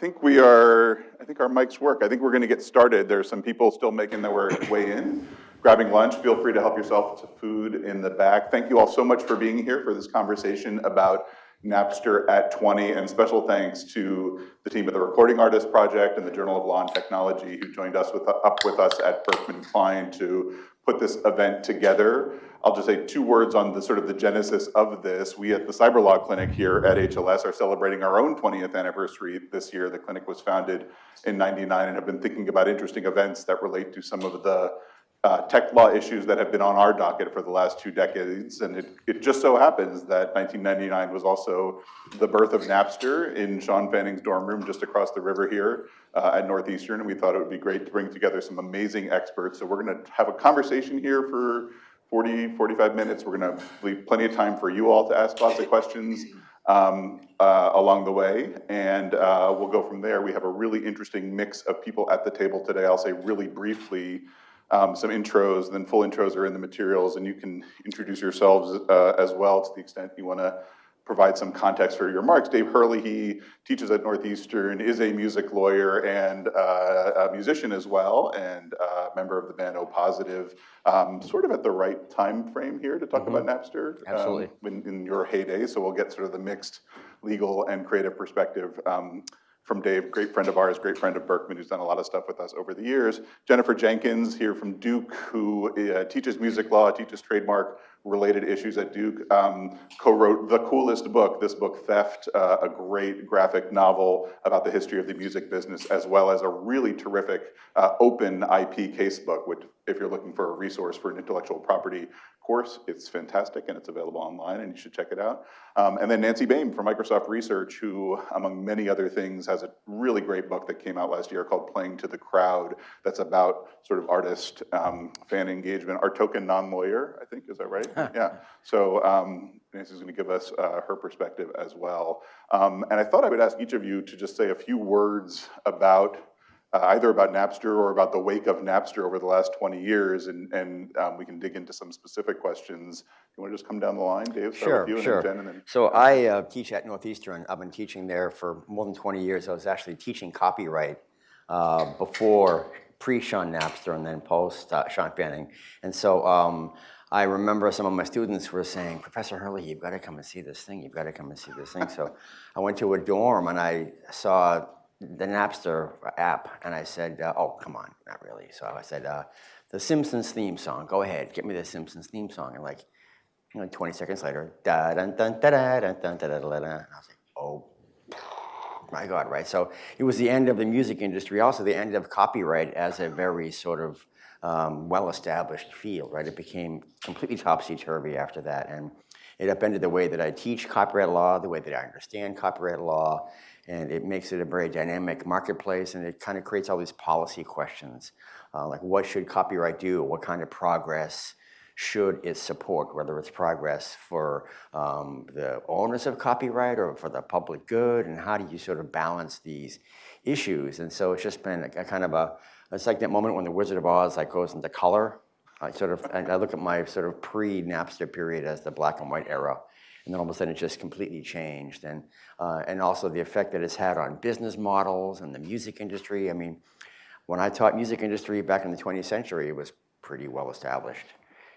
think we are, I think our mics work. I think we're going to get started. There are some people still making their way in, grabbing lunch. Feel free to help yourself to food in the back. Thank you all so much for being here for this conversation about Napster at 20, and special thanks to the team at the Recording Artists Project and the Journal of Law and Technology who joined us with, up with us at Berkman Klein to put this event together. I'll just say two words on the sort of the genesis of this. We at the Cyber Law Clinic here at HLS are celebrating our own 20th anniversary this year. The clinic was founded in 99 and have been thinking about interesting events that relate to some of the uh, tech law issues that have been on our docket for the last two decades. And it, it just so happens that 1999 was also the birth of Napster in Shawn Fanning's dorm room just across the river here uh, at Northeastern. And we thought it would be great to bring together some amazing experts. So we're gonna have a conversation here for 40, 45 minutes. We're gonna leave plenty of time for you all to ask lots of questions. Um, uh, along the way, and uh, we'll go from there. We have a really interesting mix of people at the table today. I'll say really briefly um, some intros, then full intros are in the materials, and you can introduce yourselves uh, as well to the extent you want to provide some context for your remarks. Dave Herlihy, he teaches at Northeastern, is a music lawyer and uh, a musician as well, and a uh, member of the band O Positive. Um, sort of at the right time frame here to talk mm -hmm. about Napster. Um, Absolutely. Um, in, in, your heyday, so we'll get sort of the mixed legal and creative perspective. From Dave, great friend of ours, great friend of Berkman, who's done a lot of stuff with us over the years. Jennifer Jenkins here from Duke, who uh, teaches music law, teaches trademark related issues at Duke, um, co-wrote the coolest book, this book, Theft, uh, a great graphic novel about the history of the music business, as well as a really terrific uh, open IP casebook, which if you're looking for a resource for an intellectual property course. It's fantastic and it's available online and you should check it out. Um, and then Nancy Baym from Microsoft Research, who among many other things has a really great book that came out last year called Playing to the Crowd that's about sort of artist um, fan engagement. Our token non-lawyer, I think, is that right? yeah. So um, Nancy's gonna give us uh, her perspective as well. Um, and I thought I would ask each of you to just say a few words about uh, either about Napster or about the wake of Napster over the last 20 years, and, and um, we can dig into some specific questions. You want to just come down the line, Dave? Start sure, sure. And then so I uh, teach at Northeastern. I've been teaching there for more than 20 years. I was actually teaching copyright uh, before pre-Sean Napster and then post uh, Fanning. And so um, I remember some of my students were saying, Professor Herlihy, you've got to come and see this thing. You've got to come and see this thing. so I went to a dorm and I saw the Napster app, and I said, uh, oh, come on, not really. So I said, uh, the Simpsons theme song, go ahead, get me the Simpsons theme song. And like, you know, 20 seconds later, da dun da da dun dun da da da da. And I was like, oh, my God, right? So it was the end of the music industry, also the end of copyright as a very sort of um, well-established field, right? It became completely topsy-turvy after that. And it upended the way that I teach copyright law, the way that I understand copyright law, and it makes it a very dynamic marketplace and it kind of creates all these policy questions uh, like what should copyright do? What kind of progress should it support? Whether it's progress for um, the owners of copyright or for the public good and how do you sort of balance these issues? And so it's just been a, a kind of a it's like that moment when the Wizard of Oz like goes into color. I sort of I look at my sort of pre-Napster period as the black and white era and then all of a sudden it just completely changed. And, uh, and also the effect that it's had on business models and the music industry. I mean, when I taught music industry back in the 20th century, it was pretty well established.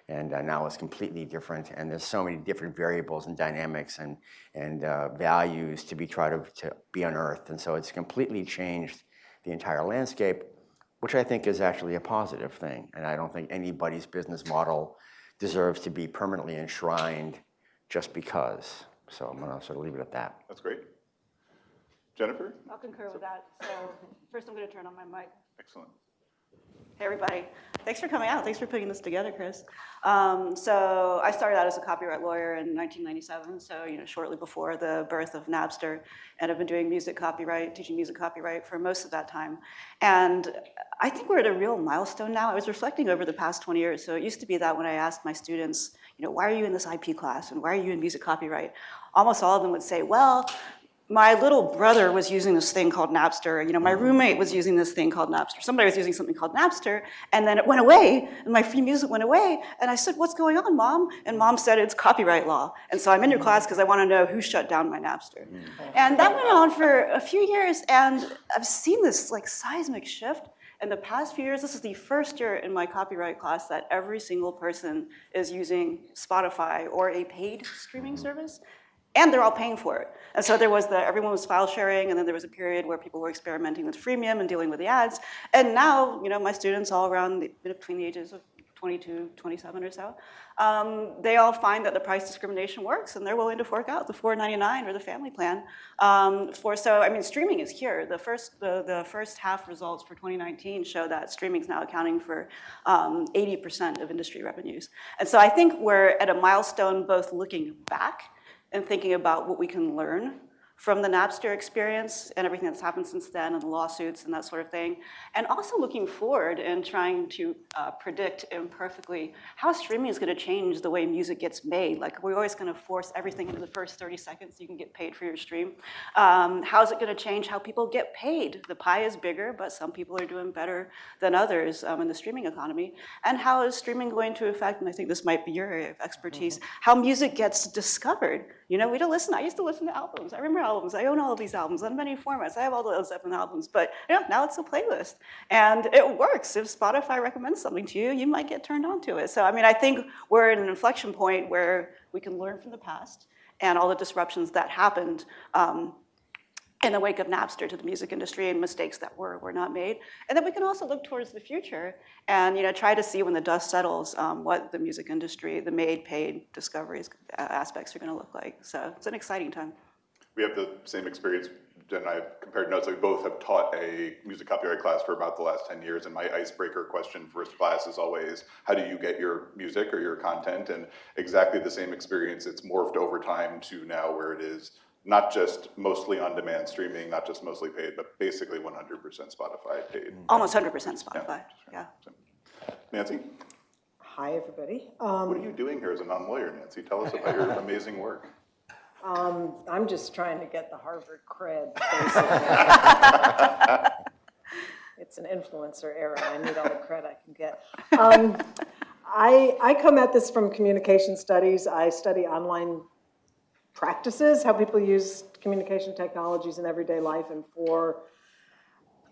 And uh, now it's completely different, and there's so many different variables and dynamics and, and uh, values to be tried to, to be unearthed. And so it's completely changed the entire landscape, which I think is actually a positive thing. And I don't think anybody's business model deserves to be permanently enshrined just because. So I'm going to sort of leave it at that. That's great. Jennifer? I'll concur with that. So first I'm going to turn on my mic. Excellent. Hey, everybody. Thanks for coming out. Thanks for putting this together, Chris. Um, so I started out as a copyright lawyer in 1997, so you know, shortly before the birth of Napster, and I've been doing music copyright, teaching music copyright for most of that time. And I think we're at a real milestone now. I was reflecting over the past 20 years. So it used to be that when I asked my students, you know, why are you in this IP class and why are you in music copyright? Almost all of them would say, well, my little brother was using this thing called Napster. You know, my mm-hmm. roommate was using this thing called Napster. Somebody was using something called Napster, and then it went away, and my free music went away. And I said, "What's going on, mom?" And mom said, "It's copyright law." And so I'm in your mm-hmm. class because I want to know who shut down my Napster. Mm-hmm. And that went on for a few years, and I've seen this like seismic shift. In the past few years, this is the first year in my copyright class that every single person is using Spotify or a paid streaming service and they're all paying for it. And so there was the, everyone was file sharing, and then there was a period where people were experimenting with freemium and dealing with the ads. And now, you know, my students all around the, between the ages of 22, 27 or so, um, they all find that the price discrimination works, and they're willing to fork out the 4.99 or the family plan. Um, for so, I mean, streaming is here. The first, the, the first half results for 2019 show that streaming is now accounting for 80% of industry revenues. And so I think we're at a milestone, both looking back and thinking about what we can learn from the Napster experience and everything that's happened since then and the lawsuits and that sort of thing. And also looking forward and trying to uh, predict imperfectly how streaming is gonna change the way music gets made. Like we're always gonna force everything into the first 30 seconds so you can get paid for your stream. Um, how is it gonna change how people get paid? The pie is bigger, but some people are doing better than others um, in the streaming economy. And how is streaming going to affect, and I think this might be your area of expertise, how music gets discovered. You know, we don't listen, I used to listen to albums. I remember albums. I own all of these albums on many formats. I have all those different albums, but you know, now it's a playlist. And it works. If Spotify recommends something to you, you might get turned on to it. So, I mean, I think we're at an inflection point where we can learn from the past and all the disruptions that happened um, in the wake of Napster to the music industry and mistakes that were, were not made. And then we can also look towards the future and you know, try to see when the dust settles um, what the music industry, the made, paid discoveries uh, aspects are gonna look like. So it's an exciting time. We have the same experience. Jen and I have compared notes. We both have taught a music copyright class for about the last 10 years, and my icebreaker question first class is always, how do you get your music or your content? And exactly the same experience. It's morphed over time to now where it is not just mostly on-demand streaming, not just mostly paid, but basically 100% Spotify paid. Almost 100% Spotify, yeah. Nancy, Hi, everybody. what Um, are you doing here as a non-lawyer, Nancy? Tell us about your amazing work. Um, I'm just trying to get the Harvard cred, basically. It's an influencer era. I need all the cred I can get. Um, I, I come at this from communication studies. I study online practices, how people use communication technologies in everyday life. And for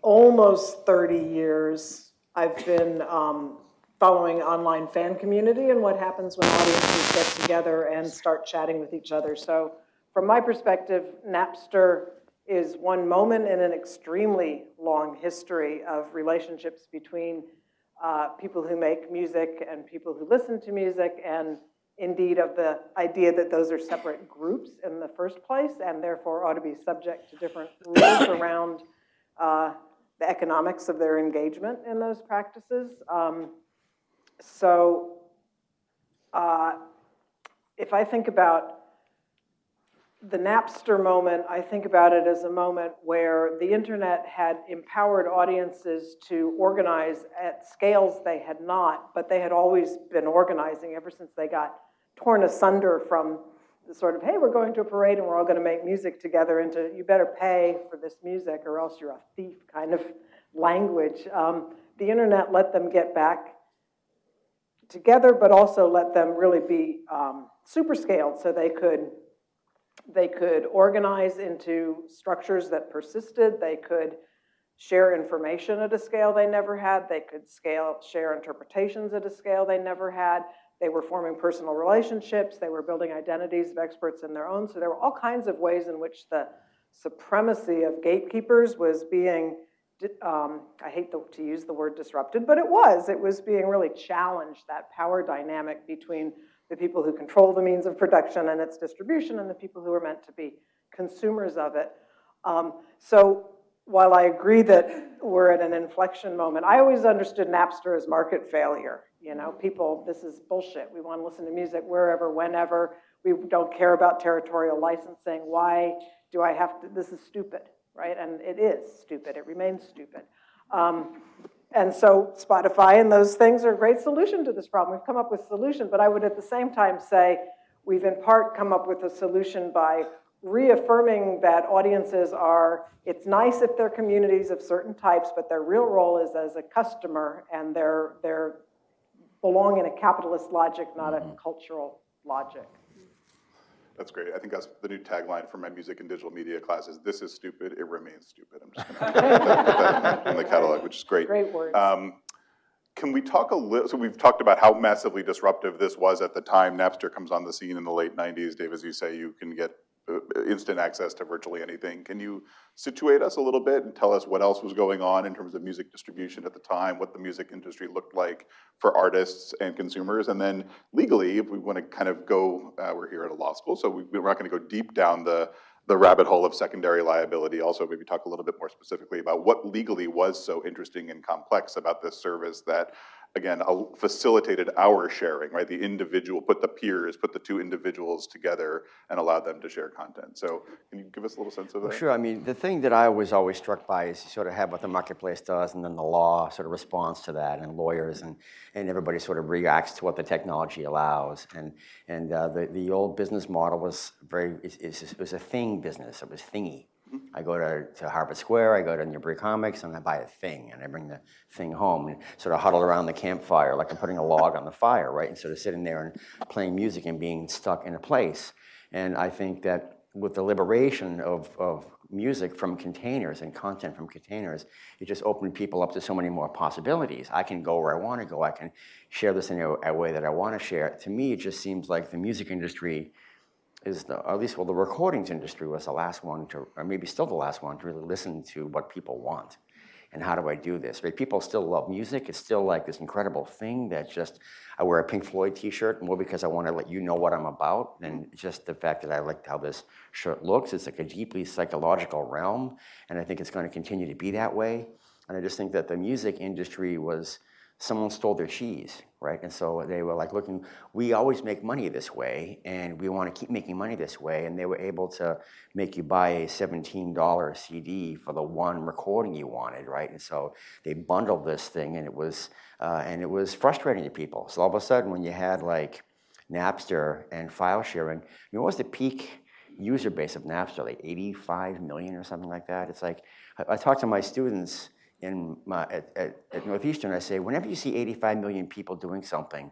almost 30 years, I've been um, following online fan community and what happens when audiences get together and start chatting with each other. So from my perspective, Napster is one moment in an extremely long history of relationships between uh, people who make music and people who listen to music, and indeed of the idea that those are separate groups in the first place, and therefore ought to be subject to different rules around uh, the economics of their engagement in those practices. Um, so uh, if I think about the Napster moment, I think about it as a moment where the internet had empowered audiences to organize at scales they had not, but they had always been organizing ever since they got torn asunder from the sort of, hey, we're going to a parade and we're all gonna make music together into, you better pay for this music or else you're a thief kind of language. Um, the internet let them get back together, but also let them really be um, super scaled so they could they could organize into structures that persisted. They could share information at a scale they never had. They could scale, share interpretations at a scale they never had. They were forming personal relationships. They were building identities of experts in their own. So there were all kinds of ways in which the supremacy of gatekeepers was being, um, I hate the, to use the word disrupted, but it was. It was being really challenged, that power dynamic between the people who control the means of production and its distribution and the people who are meant to be consumers of it. Um, so while I agree that we're at an inflection moment, I always understood Napster as market failure. You know, people, this is bullshit. We want to listen to music wherever, whenever. We don't care about territorial licensing. Why do I have to, this is stupid, right? And it is stupid, it remains stupid. Um, and so Spotify and those things are a great solution to this problem. We've come up with a solution, but I would at the same time say we've in part come up with a solution by reaffirming that audiences are, it's nice if they're communities of certain types, but their real role is as a customer and they're, they're belong in a capitalist logic, not a mm-hmm. cultural logic. That's great. I think that's the new tagline for my music and digital media classes. This is stupid, it remains stupid. I'm just gonna put that in the catalog, which is great. Great words. Um, Can we talk a little, so we've talked about how massively disruptive this was at the time. Napster comes on the scene in the late 90s. Dave, as you say, you can get instant access to virtually anything. Can you situate us a little bit and tell us what else was going on in terms of music distribution at the time, what the music industry looked like for artists and consumers? And then legally, if we want to kind of go, uh, we're here at a law school, so we- we're not going to go deep down the, the rabbit hole of secondary liability. Also, maybe talk a little bit more specifically about what legally was so interesting and complex about this service that, again, facilitated our sharing, right? The individual, put the peers, put the two individuals together and allowed them to share content. So can you give us a little sense of that? Sure, I mean, the thing that I was always struck by is you sort of have what the marketplace does, and then the law sort of responds to that, and lawyers, and, and everybody sort of reacts to what the technology allows. And, and uh, the, the old business model was very, it, it was a thing business, it was thingy. I go to, to Harvard Square, I go to Newbury Comics, and I buy a thing, and I bring the thing home and sort of huddle around the campfire like I'm putting a log on the fire, right? Instead of sitting there and playing music and being stuck in a place. And I think that with the liberation of, of music from containers and content from containers, it just opened people up to so many more possibilities. I can go where I want to go. I can share this in a, a way that I want to share. To me, it just seems like the music industry is the, at least well, the recordings industry was the last one to, or maybe still the last one to really listen to what people want. And how do I do this? Right? People still love music. It's still like this incredible thing that just I wear a Pink Floyd T-shirt more because I want to let you know what I'm about than just the fact that I like how this shirt looks. It's like a deeply psychological realm, and I think it's going to continue to be that way. And I just think that the music industry was someone stole their cheese, right? And so they were like looking, we always make money this way, and we want to keep making money this way. And they were able to make you buy a $17 CD for the one recording you wanted, right? And so they bundled this thing, and it was, uh, and it was frustrating to people. So all of a sudden, when you had like Napster and file sharing, you know, what was the peak user base of Napster? Like 85 million or something like that. It's like I, I talk to my students in my, at, at, at Northeastern, I say, whenever you see 85 million people doing something,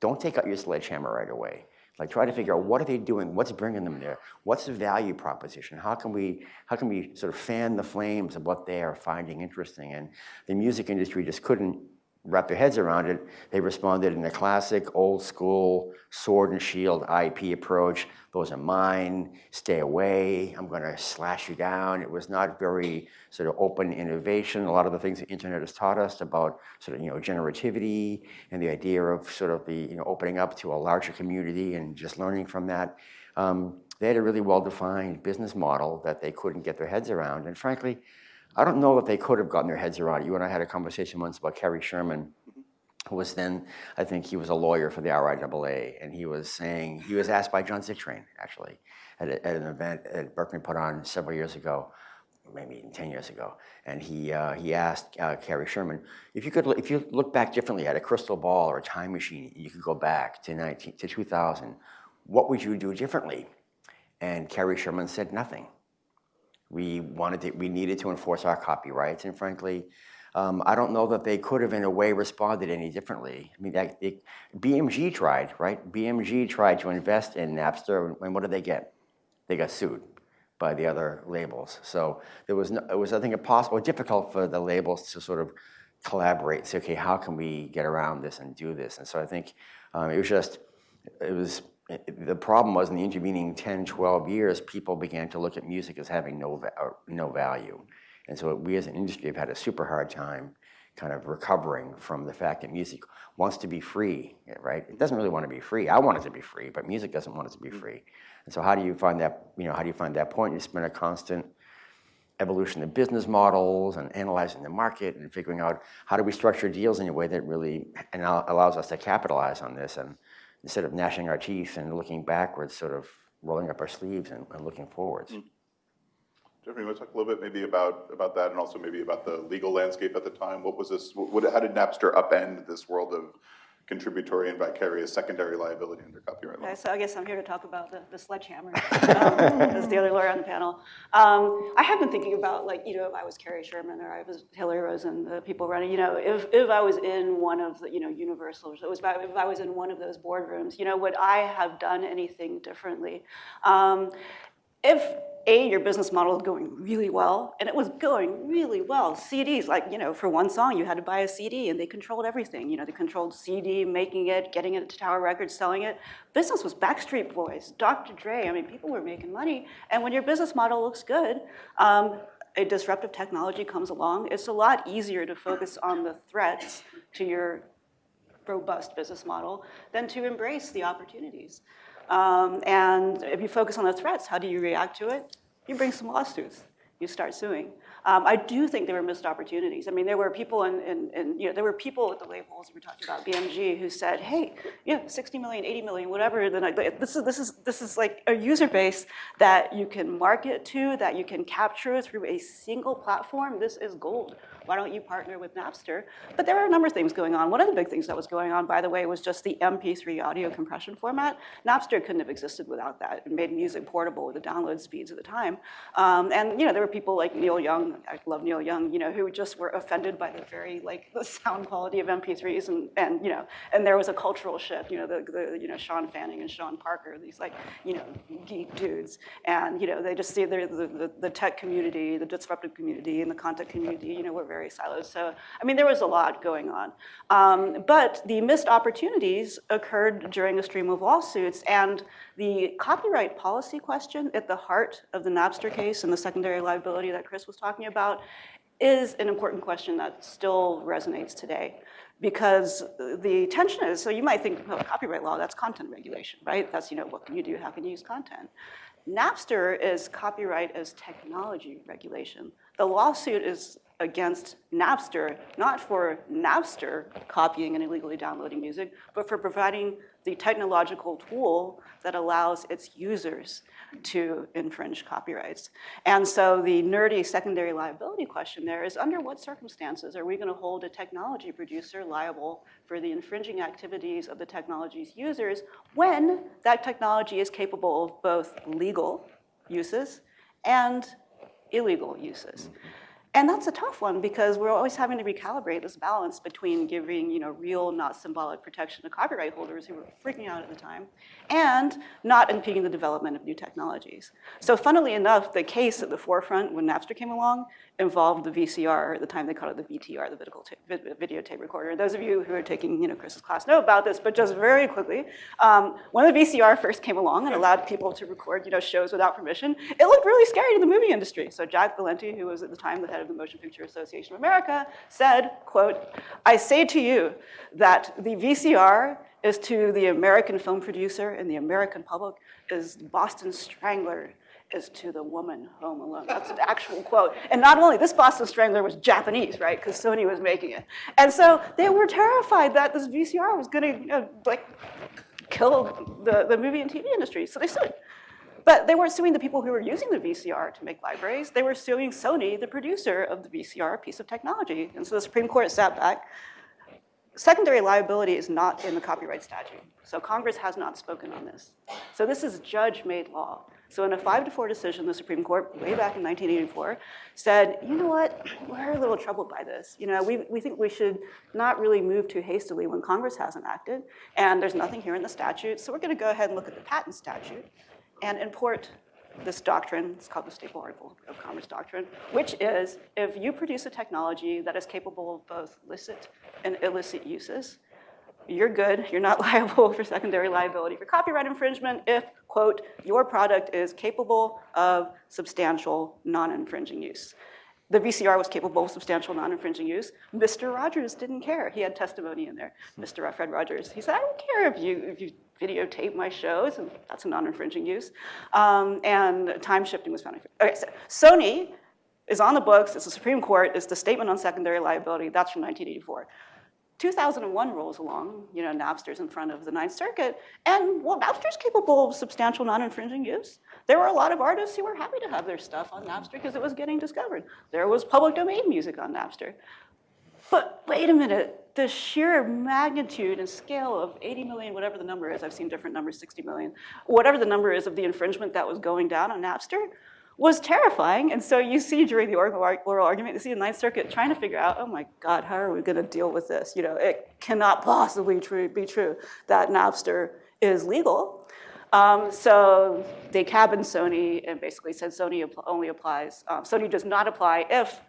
don't take out your sledgehammer right away. Like try to figure out what are they doing, what's bringing them there, what's the value proposition, how can we, how can we sort of fan the flames of what they are finding interesting? And the music industry just couldn't wrap their heads around it. They responded in a classic, old school, sword and shield IP approach. Those are mine, stay away, I'm gonna slash you down. It was not very sort of open innovation. A lot of the things the internet has taught us about sort of, you know, generativity and the idea of sort of the, you know, opening up to a larger community and just learning from that. Um, they had a really well-defined business model that they couldn't get their heads around. And frankly, I don't know that they could have gotten their heads around it. You and I had a conversation once about Cary Sherman, who was then, I think he was a lawyer for the RIAA, and he was saying, he was asked by John Zittrain, actually, at, a, at an event that Berkman put on several years ago, maybe even 10 years ago, and he, uh, he asked uh, Cary Sherman, if you could, if you look back differently, had a crystal ball or a time machine, you could go back to 19, to 2000, what would you do differently? And Cary Sherman said nothing. We wanted to, we needed to enforce our copyrights, and frankly, um, I don't know that they could have in a way responded any differently. I mean, that, it, BMG tried, right? BMG tried to invest in Napster, and what did they get? They got sued by the other labels. So there was, no, it was, I think, impossible, or difficult for the labels to sort of collaborate, say, okay, how can we get around this and do this? And so I think um, it was just, it was, the problem was in the intervening 10, 12 years, people began to look at music as having no, va- uh, no value. And so we as an industry have had a super hard time kind of recovering from the fact that music wants to be free, right? It doesn't really want to be free. I want it to be free, but music doesn't want it to be mm. free. And so how do you find that, you know, how do you find that point? It's been a constant evolution of business models and analyzing the market and figuring out how do we structure deals in a way that really and allows us to capitalize on this and instead of gnashing our teeth and looking backwards, sort of rolling up our sleeves and, and looking forwards. Mm-hmm. Jeffrey, you want to talk a little bit maybe about, about that and also maybe about the legal landscape at the time? What was this, what, how did Napster upend this world of contributory and vicarious secondary liability under copyright law. Okay, so I guess I'm here to talk about the, the sledgehammer, um, as the other lawyer on the panel. Um, I have been thinking about, like, you know, if I was Cary Sherman or I was Hillary Rosen, the people running, you know, if, if I was in one of the, you know, Universal, it was if I was in one of those boardrooms, you know, would I have done anything differently? Um, if A, your business model is going really well, and it was going really well, CDs, like, you know, for one song, you had to buy a CD, and they controlled everything. You know, they controlled CD, making it, getting it to Tower Records, selling it. Business was Backstreet Boys, Dr. Dre, I mean, people were making money. And when your business model looks good, um, a disruptive technology comes along, it's a lot easier to focus on the threats to your robust business model than to embrace the opportunities. Um, and if you focus on the threats, how do you react to it? You bring some lawsuits. You start suing. Um, I do think there were missed opportunities. I mean, there were people in, in, in, you know, there were people at the labels, we talking about BMG, who said, hey, know, 60 million, 80 million, whatever, then I, this, is, this, is, this is like a user base that you can market to, that you can capture through a single platform. This is gold. Why don't you partner with Napster? But there are a number of things going on. One of the big things that was going on, by the way, was just the MP3 audio compression format. Napster couldn't have existed without that. It made music portable with the download speeds at the time. Um, and you know, there were people like Neil Young, I love Neil Young, you know, who just were offended by the very like the sound quality of MP3s, and, and you know, and there was a cultural shift. You know, the, the you know Shawn Fanning and Sean Parker, these like you know geek dudes, and you know they just see the the, the tech community, the disruptive community, and the content community, you know, were very silos. So, I mean, there was a lot going on. Um, but the missed opportunities occurred during a stream of lawsuits, and the copyright policy question at the heart of the Napster case and the secondary liability that Chris was talking about is an important question that still resonates today. Because the tension is, so you might think, well, copyright law, that's content regulation, right? That's, you know, what can you do, how can you use content? Napster is copyright as technology regulation. The lawsuit is against Napster, not for Napster copying and illegally downloading music, but for providing the technological tool that allows its users to infringe copyrights. And so the nerdy secondary liability question there is under what circumstances are we gonna hold a technology producer liable for the infringing activities of the technology's users when that technology is capable of both legal uses and illegal uses? Mm-hmm. And that's a tough one because we're always having to recalibrate this balance between giving you know, real, not symbolic protection to copyright holders who were freaking out at the time and not impeding the development of new technologies. So funnily enough, the case at the forefront when Napster came along involved the VCR, at the time they called it the VTR, the video tape, recorder. Those of you who are taking you know, Chris's class know about this, but just very quickly, um, when the VCR first came along and allowed people to record you know, shows without permission, it looked really scary to the movie industry. So Jack Valenti, who was at the time the head of the Motion Picture Association of America, said, quote, I say to you that the VCR is to the American film producer and the American public is Boston Strangler is to the woman home alone. That's an actual quote. And not only, this Boston Strangler was Japanese, right? Because Sony was making it. And so they were terrified that this VCR was gonna, you know, like, kill the, the movie and TV industry. So they sued. But they weren't suing the people who were using the VCR to make libraries. They were suing Sony, the producer of the VCR piece of technology. And so the Supreme Court sat back. Secondary liability is not in the copyright statute. So Congress has not spoken on this. So this is judge-made law. So in a five to four decision, the Supreme Court, way back in 1984, said, you know what, we're a little troubled by this. You know, we, we think we should not really move too hastily when Congress hasn't acted, and there's nothing here in the statute, so we're gonna go ahead and look at the patent statute and import this doctrine, it's called the Staple Article of Commerce Doctrine, which is if you produce a technology that is capable of both licit and illicit uses, you're good, you're not liable for secondary liability for copyright infringement if, quote, your product is capable of substantial non-infringing use. The VCR was capable of substantial non-infringing use. Mr. Rogers didn't care. He had testimony in there. Mr. Fred Rogers, he said, I don't care if you, if you videotape my shows, and that's a non-infringing use. Um, and time shifting was found. Okay, so Sony is on the books, it's the Supreme Court, it's the statement on secondary liability, that's from 1984. 2001 rolls along, you know, Napster's in front of the Ninth Circuit, and well, Napster's capable of substantial non-infringing use. There were a lot of artists who were happy to have their stuff on Napster because it was getting discovered. There was public domain music on Napster. But wait a minute, the sheer magnitude and scale of 80 million, whatever the number is, I've seen different numbers, 60 million, whatever the number is of the infringement that was going down on Napster was terrifying. And so you see during the oral argument, you see the Ninth Circuit trying to figure out, oh my God, how are we gonna deal with this? You know, it cannot possibly be true that Napster is legal. Um, so they cabined Sony and basically said Sony only applies, um, Sony does not apply if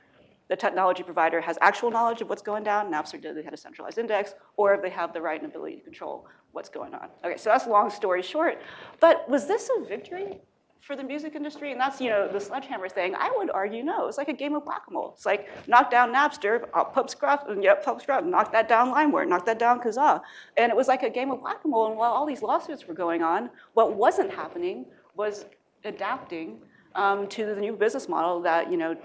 the technology provider has actual knowledge of what's going down, Napster did, they had a centralized index, or if they have the right and ability to control what's going on. Okay, so that's long story short. But was this a victory for the music industry? And that's, you know, the sledgehammer thing. I would argue no. It's like a game of whack-a-mole. It's like knock down Napster, uh, pub scruff, and yep, pub scruff, knock that down LimeWire, knock that down Kazaa. And it was like a game of whack-a-mole. And while all these lawsuits were going on, what wasn't happening was adapting um, to the new business model that, you know,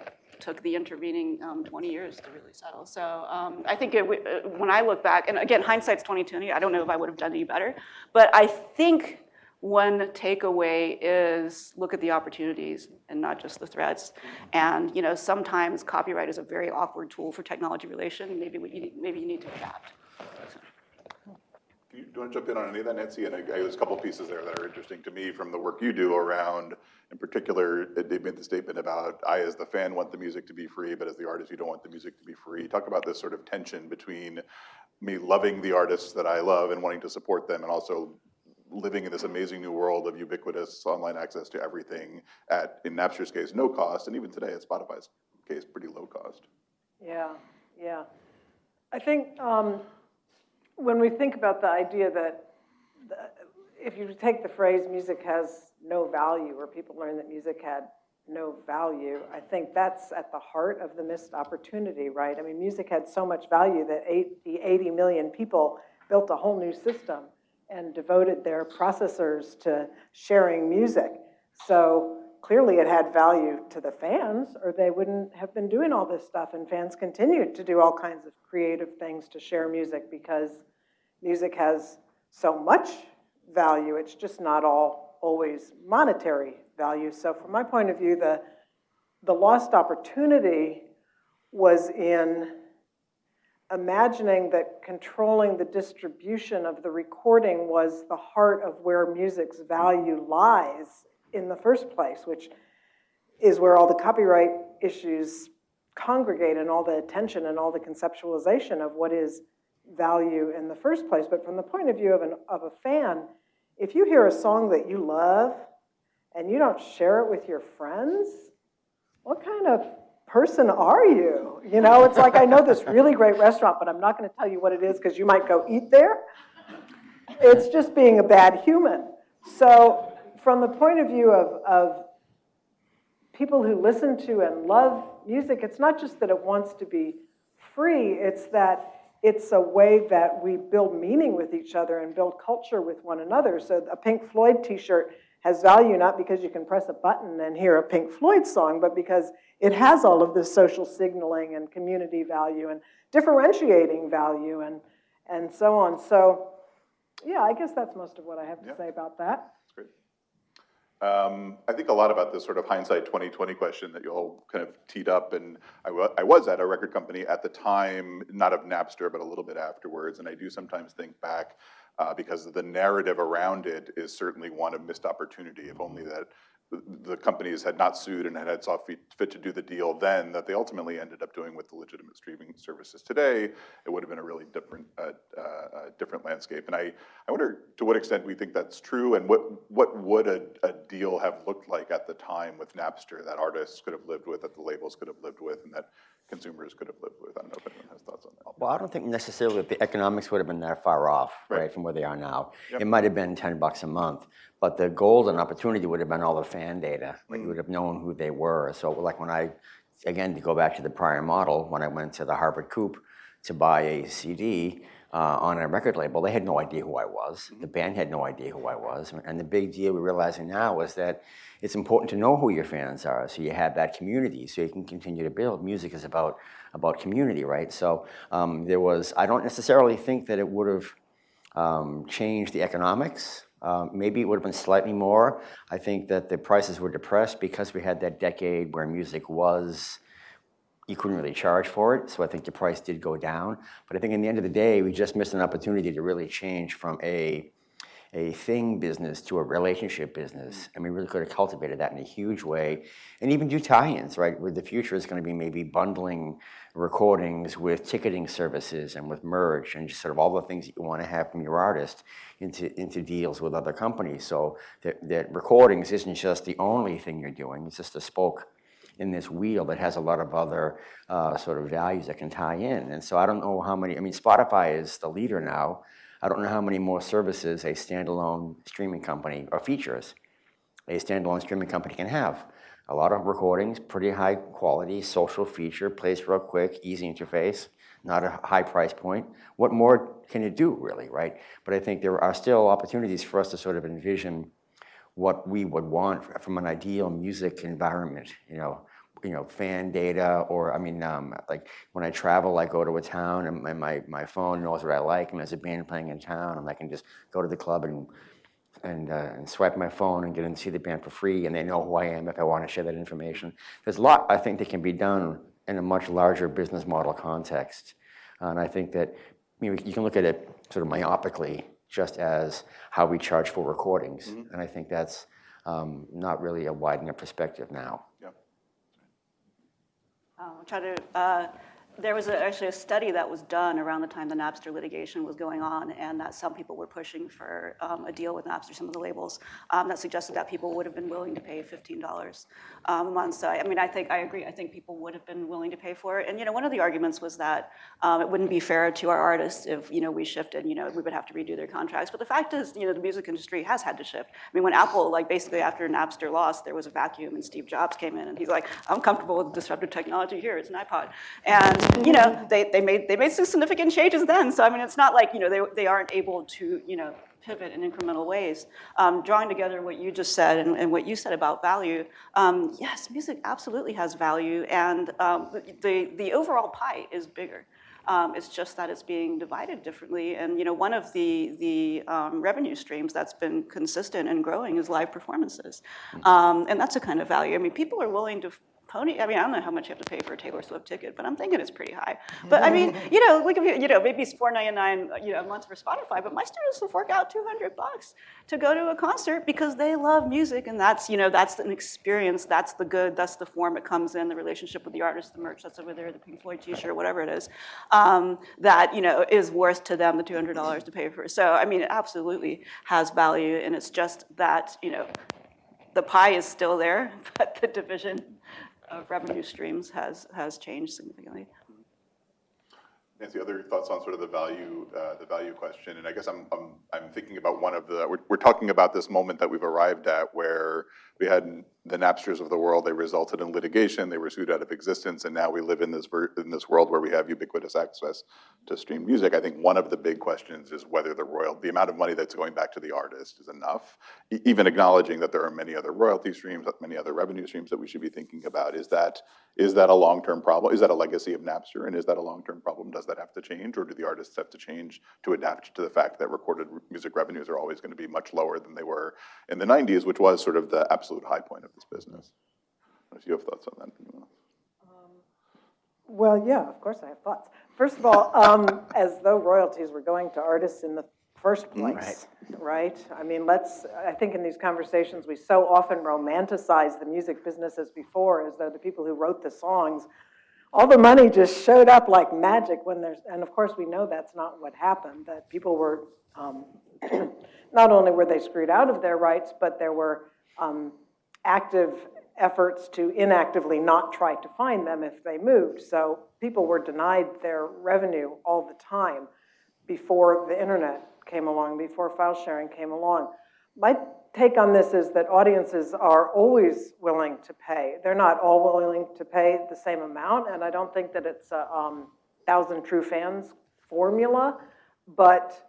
took the intervening um, 20 years to really settle. So um, I think it, uh, when I look back, and again, hindsight's 2020, I don't know if I would have done any better, but I think one takeaway is look at the opportunities and not just the threats. And you know, sometimes copyright is a very awkward tool for technology relation. Maybe we, you need- maybe you need to adapt. Do you, want to jump in on any of that, Nancy? And I, I, there's a couple pieces there that are interesting to me from the work you do around, in particular, they made the statement about, I as the fan want the music to be free, but as the artist, you don't want the music to be free. Talk about this sort of tension between me loving the artists that I love and wanting to support them, and also living in this amazing new world of ubiquitous online access to everything at, in Napster's case, no cost, and even today at Spotify's case, pretty low cost. Yeah, yeah. I think um, when we think about the idea that the- if you take the phrase music has no value, or people learn that music had no value, I think that's at the heart of the missed opportunity, right? I mean, music had so much value that the 80 million people built a whole new system and devoted their processors to sharing music. So clearly it had value to the fans, or they wouldn't have been doing all this stuff. And fans continued to do all kinds of creative things to share music because music has so much value. It's just not all always monetary value. So from my point of view, the, the lost opportunity was in imagining that controlling the distribution of the recording was the heart of where music's value lies in the first place, which is where all the copyright issues congregate and all the attention and all the conceptualization of what is value in the first place. But from the point of view of, an, of a fan, if you hear a song that you love and you don't share it with your friends, what kind of person are you? You know, it's like I know this really great restaurant, but I'm not going to tell you what it is because you might go eat there. It's just being a bad human. So, from the point of view of, of people who listen to and love music, it's not just that it wants to be free, it's that it's a way that we build meaning with each other and build culture with one another. So a Pink Floyd t-shirt has value not because you can press a button and hear a Pink Floyd song, but because it has all of this social signaling and community value and differentiating value and, and so on. So yeah, I guess that's most of what I have to Yeah. say about that. That's great. Um, I think a lot about this sort of hindsight 2020 question that you all kind of teed up, and I I was at a record company at the time, not of Napster, but a little bit afterwards, and I do sometimes think back, uh, because the narrative around it is certainly one of missed opportunity, if only that the- companies had not sued and had saw fit to do the deal then, that they ultimately ended up doing with the legitimate streaming services today, it would have been a really different, uh, uh, different landscape. And I, I wonder to what extent we think that's true, and what, what would a, a deal have looked like at the time with Napster that artists could have lived with, that the labels could have lived with, and that consumers could have lived with? I don't know if anyone has thoughts on that. Well, I don't think necessarily that the economics would have been that far off, Right. right, from where they are now. Yep. It might have been 10 bucks a month, but the golden opportunity would have been all the fan data. Like Mm. you would have known who they were. So like when I, again, to go back to the prior model, when I went to the Harvard Coop to buy a CD uh, on a record label, they had no idea who I was. Mm-hmm. The band had no idea who I was. And the big deal we're realizing now is that it's important to know who your fans are, so you have that community, so you can continue to build. Music is about about community, right? So um, there was. I don't necessarily think that it would have um, changed the economics. Um, maybe it would have been slightly more. I think that the prices were depressed because we had that decade where music was you couldn't really charge for it, so I think the price did go down. But I think in the end of the day, we just missed an opportunity to really change from a, a thing business to a relationship business. And we really could have cultivated that in a huge way. And even do tie-ins, right? Where the future is gonna be maybe bundling recordings with ticketing services and with merch and just sort of all the things that you wanna have from your artist into, into deals with other companies. So that, that recordings isn't just the only thing you're doing, it's just a spoke in this wheel that has a lot of other uh, sort of values that can tie in. And so I don't know how many, I mean, Spotify is the leader now. I don't know how many more services a standalone streaming company or features a standalone streaming company can have. A lot of recordings, pretty high quality, social feature, plays real quick, easy interface, not a high price point. What more can it do, really, right? But I think there are still opportunities for us to sort of envision what we would want from an ideal music environment, you know, you know, fan data, or I mean, um, like when I travel, I go to a town and my, my, my phone knows what I like, and there's a band playing in town, and I can just go to the club and and, uh, and swipe my phone and get in to see the band for free, and they know who I am if I want to share that information. There's a lot I think that can be done in a much larger business model context, and I think that you, know, you can look at it sort of myopically, just as how we charge for recordings, and I think that's um, not really a widening enough perspective now. Yep. Um, I'll try to, uh, there was a- actually a study that was done around the time the Napster litigation was going on, and that some people were pushing for um, a deal with Napster, some of the labels, um, that suggested that people would have been willing to pay $15 um, a month. So, I I mean, I think, I agree, I think people would have been willing to pay for it. And, you know, one of the arguments was that um, it wouldn't be fair to our artists if, you know, we shifted, you know, we would have to redo their contracts. But the fact is, you know, the music industry has had to shift. I mean, when Apple, like, basically after Napster lost, there was a vacuum, and Steve Jobs came in, and he's like, I'm comfortable with disruptive technology here, it's an iPod. And, you know, they, they made, they made some significant changes then. So, I mean, it's not like, you know, they, they aren't able to, you know, pivot in incremental ways. Um, drawing together what you just said and, and what you said about value, um, yes, music absolutely has value, and um, the, the, overall pie is bigger. Um, it's just that it's being divided differently. And you know, one of the, the um, revenue streams that's been consistent and growing is live performances. Um, and that's a kind of value. I mean, people are willing to pony, I mean, I don't know how much you have to pay for a Taylor Swift ticket, but I'm thinking it's pretty high. But I mean, you know, you, you know, maybe it's $4.99 you know, a month for Spotify, but my students will fork out 200 bucks to go to a concert because they love music and that's, you know, that's an experience, that's the good, that's the form it comes in, the relationship with the artist, the merch that's over there, the Pink Floyd t-shirt, whatever it is, um, that, you know, is worth to them the $200 to pay for. So, I mean, it absolutely has value and it's just that, you know, the pie is still there, but the division of revenue streams has, has changed significantly. Nancy, other thoughts on sort of the value, uh, the value question? And I guess I'm, I'm, I'm thinking about one of the, we're, we're talking about this moment that we've arrived at where we had the Napsters of the world, they resulted in litigation, they were sued out of existence, and now we live in this, in this world where we have ubiquitous access to stream music. I think one of the big questions is whether the royal, the amount of money that's going back to the artist is enough. E- Even acknowledging that there are many other royalty streams, many other revenue streams that we should be thinking about. Is that, is that a long-term problem? Is that a legacy of Napster, and is that a long-term problem? Does that have to change, or do the artists have to change to adapt to the fact that recorded music revenues are always gonna be much lower than they were in the nineties, which was sort of the absolute high point of this business? If you have thoughts on that. Well, yeah, of course I have thoughts. First of all, um, as though royalties were going to artists in the first place, right? I mean, let's, I think in these conversations, we so often romanticize the music business as before, as though the people who wrote the songs, all the money just showed up like magic when there's, and of course, we know that's not what happened, that people were, um, not only were they screwed out of their rights, but there were um, active efforts to inactively not try to find them if they moved. So people were denied their revenue all the time before the internet came along, before file sharing came along. My take on this is that audiences are always willing to pay. They're not all willing to pay the same amount, and I don't think that it's a um, thousand true fans formula, but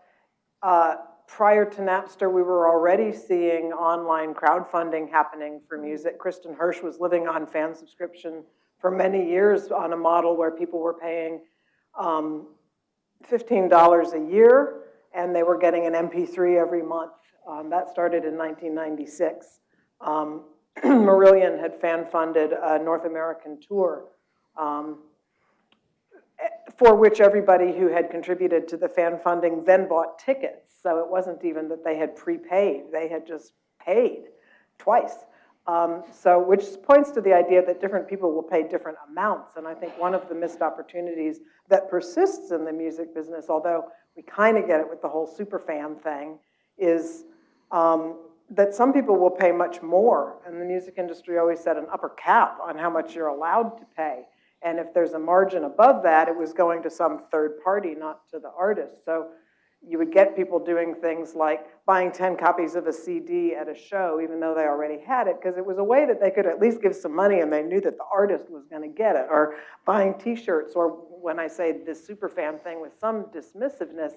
uh, prior to Napster, we were already seeing online crowdfunding happening for music. Kristin Hersh was living on fan subscription for many years on a model where people were paying um, $15 a year, and they were getting an MP3 every month. Um, that started in 1996. Um, Marillion had fan-funded a North American tour um, for which everybody who had contributed to the fan funding then bought tickets. So it wasn't even that they had prepaid, they had just paid twice. Um, So, which points to the idea that different people will pay different amounts. And I think one of the missed opportunities that persists in the music business, although we kind of get it with the whole super fan thing, is um, that some people will pay much more. And the music industry always set an upper cap on how much you're allowed to pay. And if there's a margin above that, it was going to some third party, not to the artist. So you would get people doing things like buying 10 copies of a CD at a show, even though they already had it, because it was a way that they could at least give some money and they knew that the artist was going to get it. Or buying t-shirts, or when I say this super fan thing with some dismissiveness,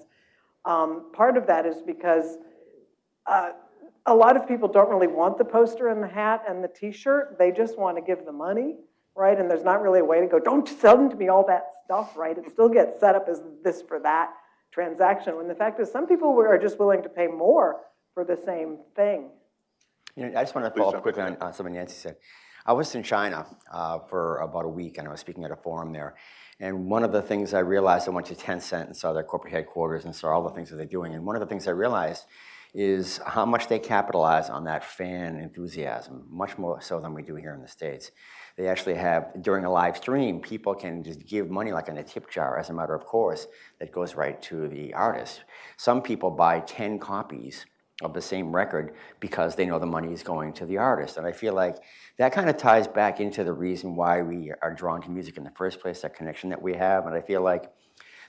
um, part of that is because uh, a lot of people don't really want the poster and the hat and the t-shirt. They just want to give the money, right? And there's not really a way to go, don't send me all that stuff, right? It still gets set up as this for that transaction, when the fact is, some people are just willing to pay more for the same thing. You know, I just want to follow jump up quickly on, on something Nancy said. I was in China uh, for about a week, and I was speaking at a forum there. And one of the things I realized, I went to Tencent and saw their corporate headquarters and saw all the things that they're doing. And one of the things I realized is how much they capitalize on that fan enthusiasm, much more so than we do here in the States. They actually have, during a live stream, people can just give money like in a tip jar as a matter of course that goes right to the artist. Some people buy 10 copies of the same record because they know the money is going to the artist. And I feel like that kind of ties back into the reason why we are drawn to music in the first place, that connection that we have. And I feel like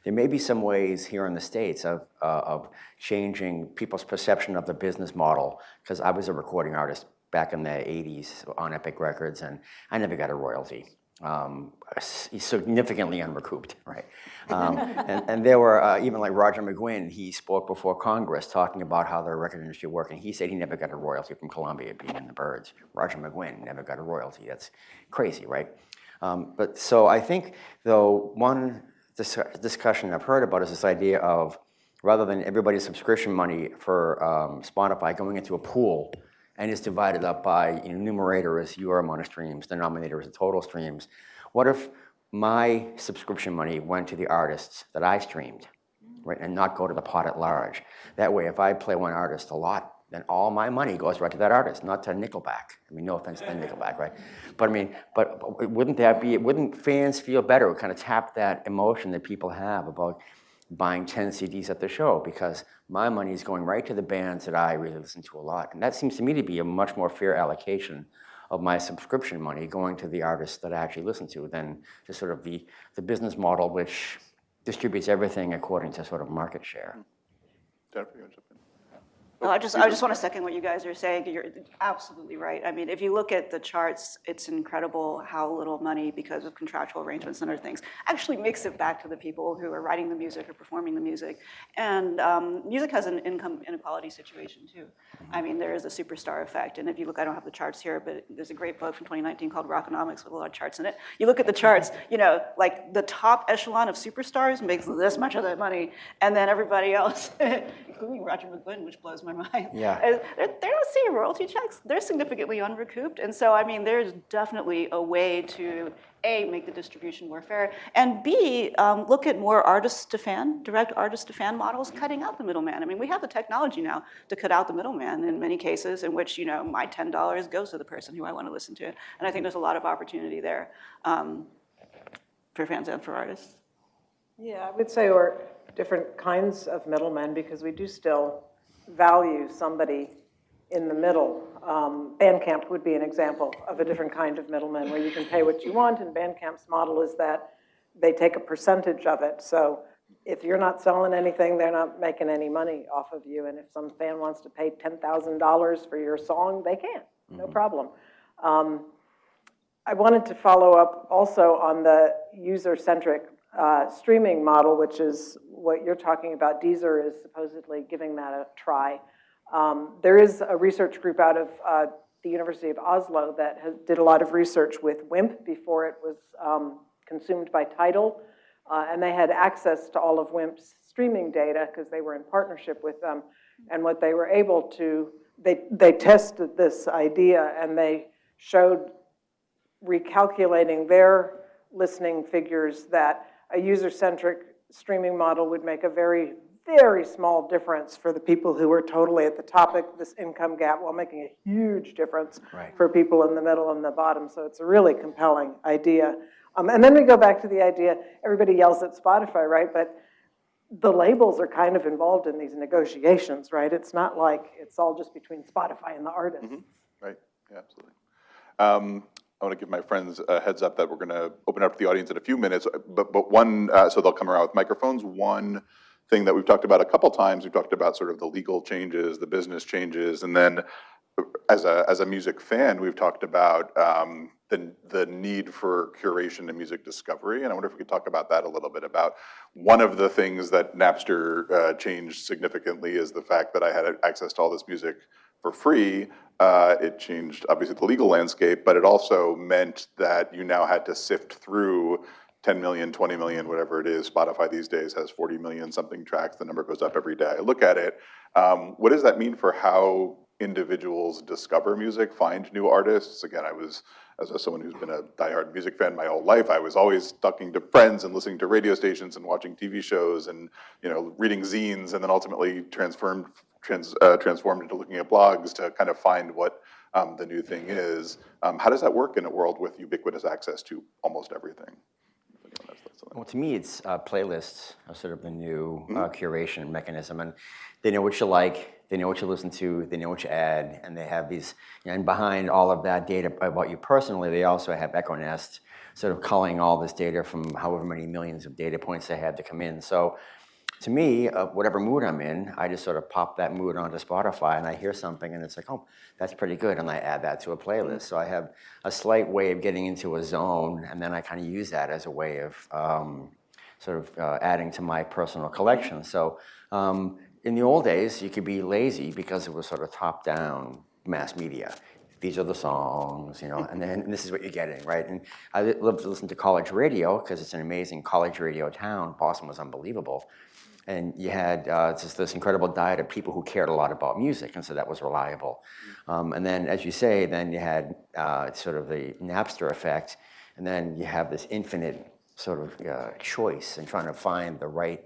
there may be some ways here in the States of, uh, of changing people's perception of the business model, because I was a recording artist back in the 80s on Epic Records, and I never got a royalty. Um, significantly unrecouped, right? Um, and, and there were, uh, even like Roger McGuinn, he spoke before Congress talking about how the record industry worked, and he said he never got a royalty from Columbia being in the Byrds. Roger McGuinn never got a royalty. That's crazy, right? Um, but so I think, though, one dis- discussion I've heard about is this idea of rather than everybody's subscription money for um, Spotify going into a pool and it's divided up by you know, numerator is your amount of streams, denominator is the total streams. What if my subscription money went to the artists that I streamed, mm. right, and not go to the pot at large? That way, if I play one artist a lot, then all my money goes right to that artist, not to Nickelback. I mean, no offense to Nickelback, right? But I mean, but, but wouldn't that be? Wouldn't fans feel better? Kind of tap that emotion that people have about buying 10 CDs at the show because my money is going right to the bands that I really listen to a lot. And that seems to me to be a much more fair allocation of my subscription money going to the artists that I actually listen to than just sort of the, the business model which distributes everything according to sort of market share. Jennifer, you want to? I just, I just want to second what you guys are saying. You're absolutely right. I mean, if you look at the charts, it's incredible how little money, because of contractual arrangements and other things, actually makes it back to the people who are writing the music or performing the music. And um, music has an income inequality situation too. I mean, there is a superstar effect. And if you look, I don't have the charts here, but there's a great book from 2019 called Rockonomics with a lot of charts in it. You look at the charts, you know, like the top echelon of superstars makes this much of that money, and then everybody else, including Roger McGuinn, which blows my mind. Yeah. Uh, They're, they don't see royalty checks. They're significantly unrecouped. And so, I mean, there's definitely a way to, A, make the distribution more fair, and B, um, look at more artist to fan, direct artist to fan models, cutting out the middleman. I mean, we have the technology now to cut out the middleman in many cases in which, you know, my $10 goes to the person who I want to listen to. And I think there's a lot of opportunity there um, for fans and for artists. Yeah, I would say, or different kinds of middlemen, because we do still value somebody in the middle. Um, Bandcamp would be an example of a different kind of middleman, where you can pay what you want, and Bandcamp's model is that they take a percentage of it. So if you're not selling anything, they're not making any money off of you, and if some fan wants to pay $10,000 for your song, they can, no problem. Um, I wanted to follow up also on the user-centric uh, streaming model, which is what you're talking about. Deezer is supposedly giving that a try. Um, There is a research group out of uh, the University of Oslo that has, did a lot of research with WIMP before it was um, consumed by Tidal. Uh, And they had access to all of WIMP's streaming data because they were in partnership with them. And what they were able to, they, they tested this idea and they showed recalculating their listening figures that a user-centric streaming model would make a very, very small difference for the people who are totally at the top of this income gap while making a huge difference Right. for people in the middle and the bottom. So it's a really compelling idea. Um, and then we go back to the idea, everybody yells at Spotify, right? But the labels are kind of involved in these negotiations, right? It's not like it's all just between Spotify and the artists. Right, yeah, absolutely. Um, I want to give my friends a heads up that we're going to open up to the audience in a few minutes, but, but one, uh, so they'll come around with microphones. One thing that we've talked about a couple times, we've talked about sort of the legal changes, the business changes, and then as a, as a music fan, we've talked about um, the, the need for curation and music discovery. And I wonder if we could talk about that a little bit, about one of the things that Napster uh, changed significantly is the fact that I had access to all this music for free. Uh, it changed, obviously, the legal landscape, but it also meant that you now had to sift through 10 million, 20 million, whatever it is. Spotify these days has 40 million something tracks. The number goes up every day. Look at it. Um, what does that mean for how individuals discover music, find new artists? Again, I was, as a, someone who's been a diehard music fan my whole life, I was always talking to friends and listening to radio stations and watching TV shows and you know reading zines, and then ultimately transformed trans, uh, transformed into looking at blogs to kind of find what um, the new thing is. Um, how does that work in a world with ubiquitous access to almost everything? Well, to me, it's uh, playlists are sort of the new uh, Mm-hmm. curation mechanism, and they know what you like, they know what you listen to, they know what you add, and they have these. And behind all of that data about you personally, they also have Echo EchoNest, sort of culling all this data from however many millions of data points they had to come in. So, to me, uh, whatever mood I'm in, I just sort of pop that mood onto Spotify, and I hear something, and it's like, oh, that's pretty good, and I add that to a playlist. So I have a slight way of getting into a zone, and then I kind of use that as a way of um, sort of uh, adding to my personal collection. So um, in the old days, you could be lazy because it was sort of top-down mass media. These are the songs, you know, and then this is what you're getting, right? And I love to listen to college radio because it's an amazing college radio town. Boston was unbelievable. And you had uh, just this incredible diet of people who cared a lot about music, and so that was reliable. Um, and then, as you say, then you had uh, sort of the Napster effect, and then you have this infinite sort of uh, choice and trying to find the right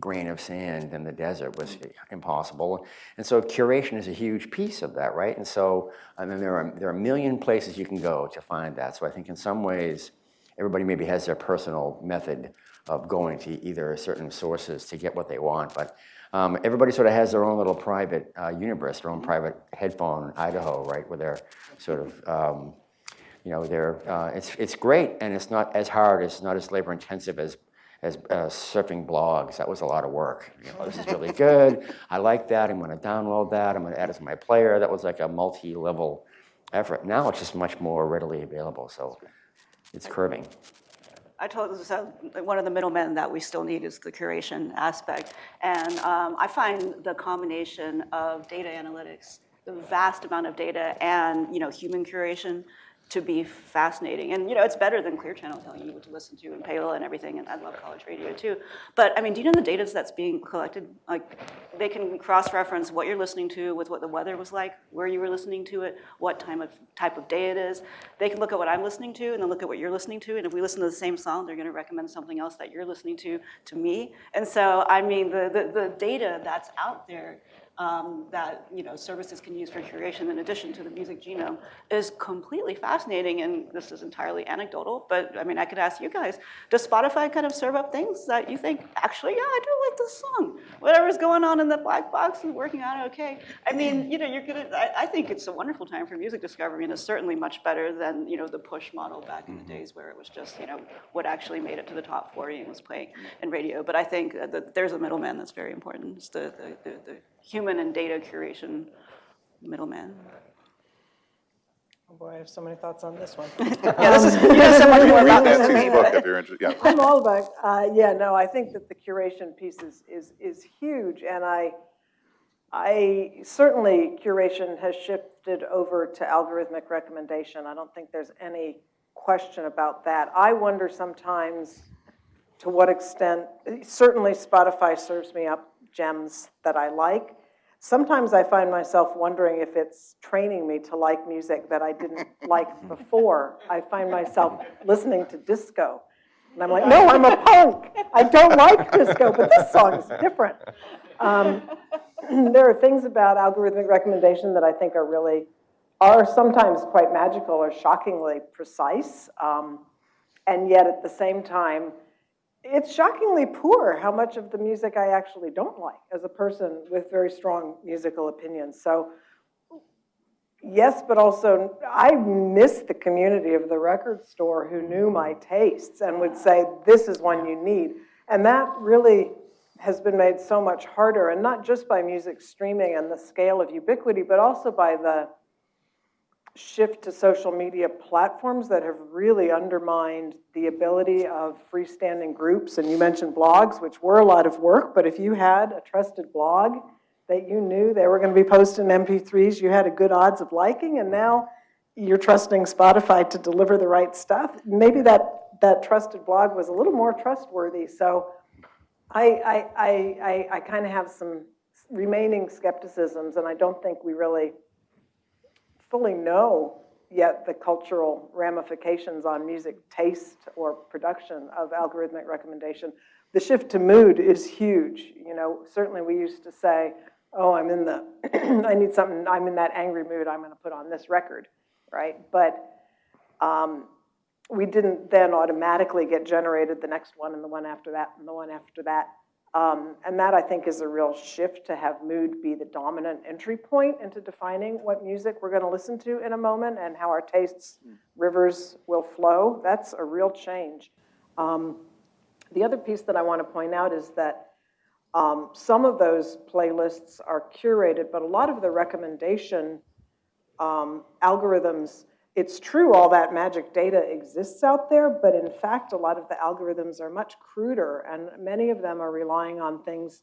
grain of sand in the desert was impossible. And so curation is a huge piece of that, right? And so, I mean, there are, there are a million places you can go to find that. So I think in some ways, everybody maybe has their personal method of going to either certain sources to get what they want, but um, everybody sort of has their own little private uh, universe, their own private headphone Idaho, right, where they're sort of um, you know, they're, uh, it's, it's great and it's not as hard, it's not as labor intensive as, as uh, surfing blogs. That was a lot of work. You know, this is really good. I like that. I'm going to download that. I'm going to add it to my player. That was like a multi-level effort. Now it's just much more readily available. So it's curving. I told so one of the middlemen that we still need is the curation aspect, and um, I find the combination of data analytics, the vast amount of data, and you know human curation to be fascinating. And you know it's better than Clear Channel telling you what to listen to and payola and everything. And I love college radio too. But I mean, do you know the data that's being collected? Like they can cross-reference what you're listening to with what the weather was like, where you were listening to it, what time of type of day it is. They can look at what I'm listening to and then look at what you're listening to. And if we listen to the same song, they're going to recommend something else that you're listening to to me. And so, I mean, the the, the data that's out there. Um, that you know services can use for curation in addition to the music genome is completely fascinating and this is entirely anecdotal but I mean I could ask you guys does Spotify kind of serve up things that you think actually yeah I do like this song. Whatever's going on in the black box is working out okay. I mean you know you're gonna I, I think it's a wonderful time for music discovery and it's certainly much better than you know the push model back in the days where it was just you know what actually made it to the top 40 and was playing in radio. But I think that there's a middleman that's very important it's the, the, the, the human and data curation middleman. Oh boy, I have so many thoughts on this one. Yeah, this is, you know so much more about this than Nancy's me. book, if you're interested, yeah. I'm all about, uh, yeah, no, I think that the curation piece is, is, is huge, and I, I, certainly curation has shifted over to algorithmic recommendation. I don't think there's any question about that. I wonder sometimes to what extent, certainly Spotify serves me up gems that I like. Sometimes I find myself wondering if it's training me to like music that I didn't like before. I find myself listening to disco And I'm like, no, I'm a punk. I don't like disco, but this song is different. Um, there are things about algorithmic recommendation that I think are really, are sometimes quite magical or shockingly precise. Um, and yet at the same time, it's shockingly poor how much of the music I actually don't like as a person with very strong musical opinions. So yes, but also I miss the community of the record store who knew my tastes and would say, this is one you need. And that really has been made so much harder, and not just by music streaming and the scale of ubiquity, but also by the shift to social media platforms that have really undermined the ability of freestanding groups. And you mentioned blogs, which were a lot of work, but if you had a trusted blog that you knew they were going to be posting MP3s, you had a good odds of liking, and now you're trusting Spotify to deliver the right stuff. Maybe that, that trusted blog was a little more trustworthy. So I, I, I, I, I kind of have some remaining skepticisms, and I don't think we really fully know yet the cultural ramifications on music taste or production of algorithmic recommendation. The shift to mood is huge. You know, certainly we used to say, oh, I'm in the, I need something, I'm in that angry mood, I'm gonna put on this record, right? But um, we didn't then automatically get generated the next one and the one after that and the one after that. Um, and that I think is a real shift to have mood be the dominant entry point into defining what music we're going to listen to in a moment and how our tastes, rivers will flow. That's a real change. Um, the other piece that I want to point out is that um, some of those playlists are curated, but a lot of the recommendation um, algorithms it's true all that magic data exists out there, but in fact, a lot of the algorithms are much cruder, and many of them are relying on things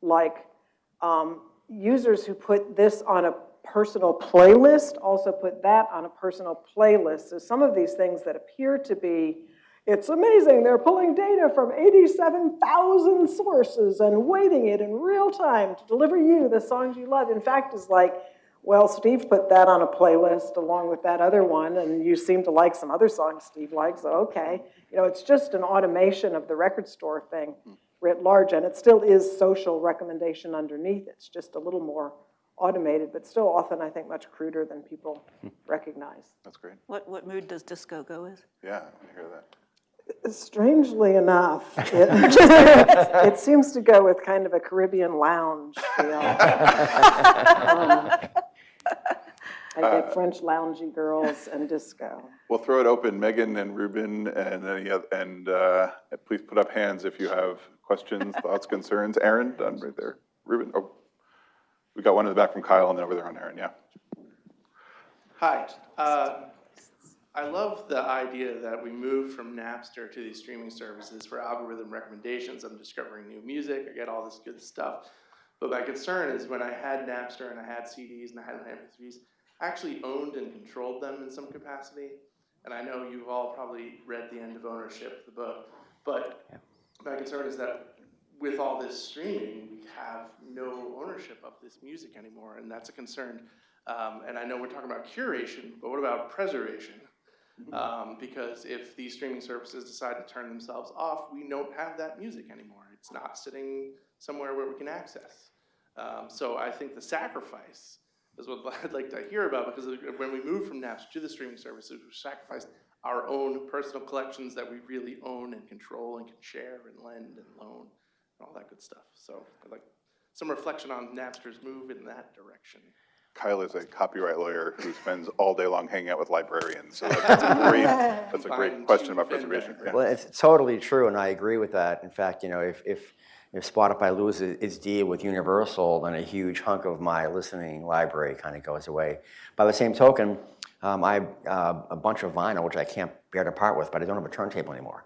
like um, users who put this on a personal playlist also put that on a personal playlist. So some of these things that appear to be, it's amazing, they're pulling data from 87,000 sources and weighting it in real time to deliver you the songs you love. In fact, is like, well, Steve put that on a playlist along with that other one, and you seem to like some other songs Steve likes, so okay. You know, it's just an automation of the record store thing writ large, and it still is social recommendation underneath. It's just a little more automated, but still often, I think, much cruder than people recognize. That's great. What, what mood does disco go with? Yeah, I hear that. Strangely enough, it, it seems to go with kind of a Caribbean lounge feel. Um, I get French loungy girls and disco. We'll throw it open, Megan and Ruben, and any oth- and uh, please put up hands if you have questions, thoughts, concerns. Aaron, done right there. Ruben, oh, we got one in the back from Kyle, and then over there on Aaron, yeah. Hi. Uh, I love the idea that we move from Napster to these streaming services for algorithm recommendations. I'm discovering new music, I get all this good stuff. But my concern is when I had Napster and I had CDs and I had MP3s, I actually owned and controlled them in some capacity. And I know you've all probably read The End of Ownership, the book. But my concern is that with all this streaming, we have no ownership of this music anymore, and that's a concern. Um, and I know we're talking about curation, but what about preservation? Um, because if these streaming services decide to turn themselves off, we don't have that music anymore. It's not sitting somewhere where we can access. Um, so I think the sacrifice is what I'd like to hear about because when we move from Napster to the streaming services, we sacrificed our own personal collections that we really own and control and can share and lend and loan and all that good stuff. So I'd like some reflection on Napster's move in that direction. Kyle is a copyright lawyer who spends all day long hanging out with librarians, so that's a great, that's a great question about preservation. yeah. Well, it's totally true, and I agree with that. In fact, you know, if, if, if Spotify loses its deal with Universal, then a huge hunk of my listening library kind of goes away. By the same token, um, I uh, a bunch of vinyl, which I can't bear to part with, but I don't have a turntable anymore.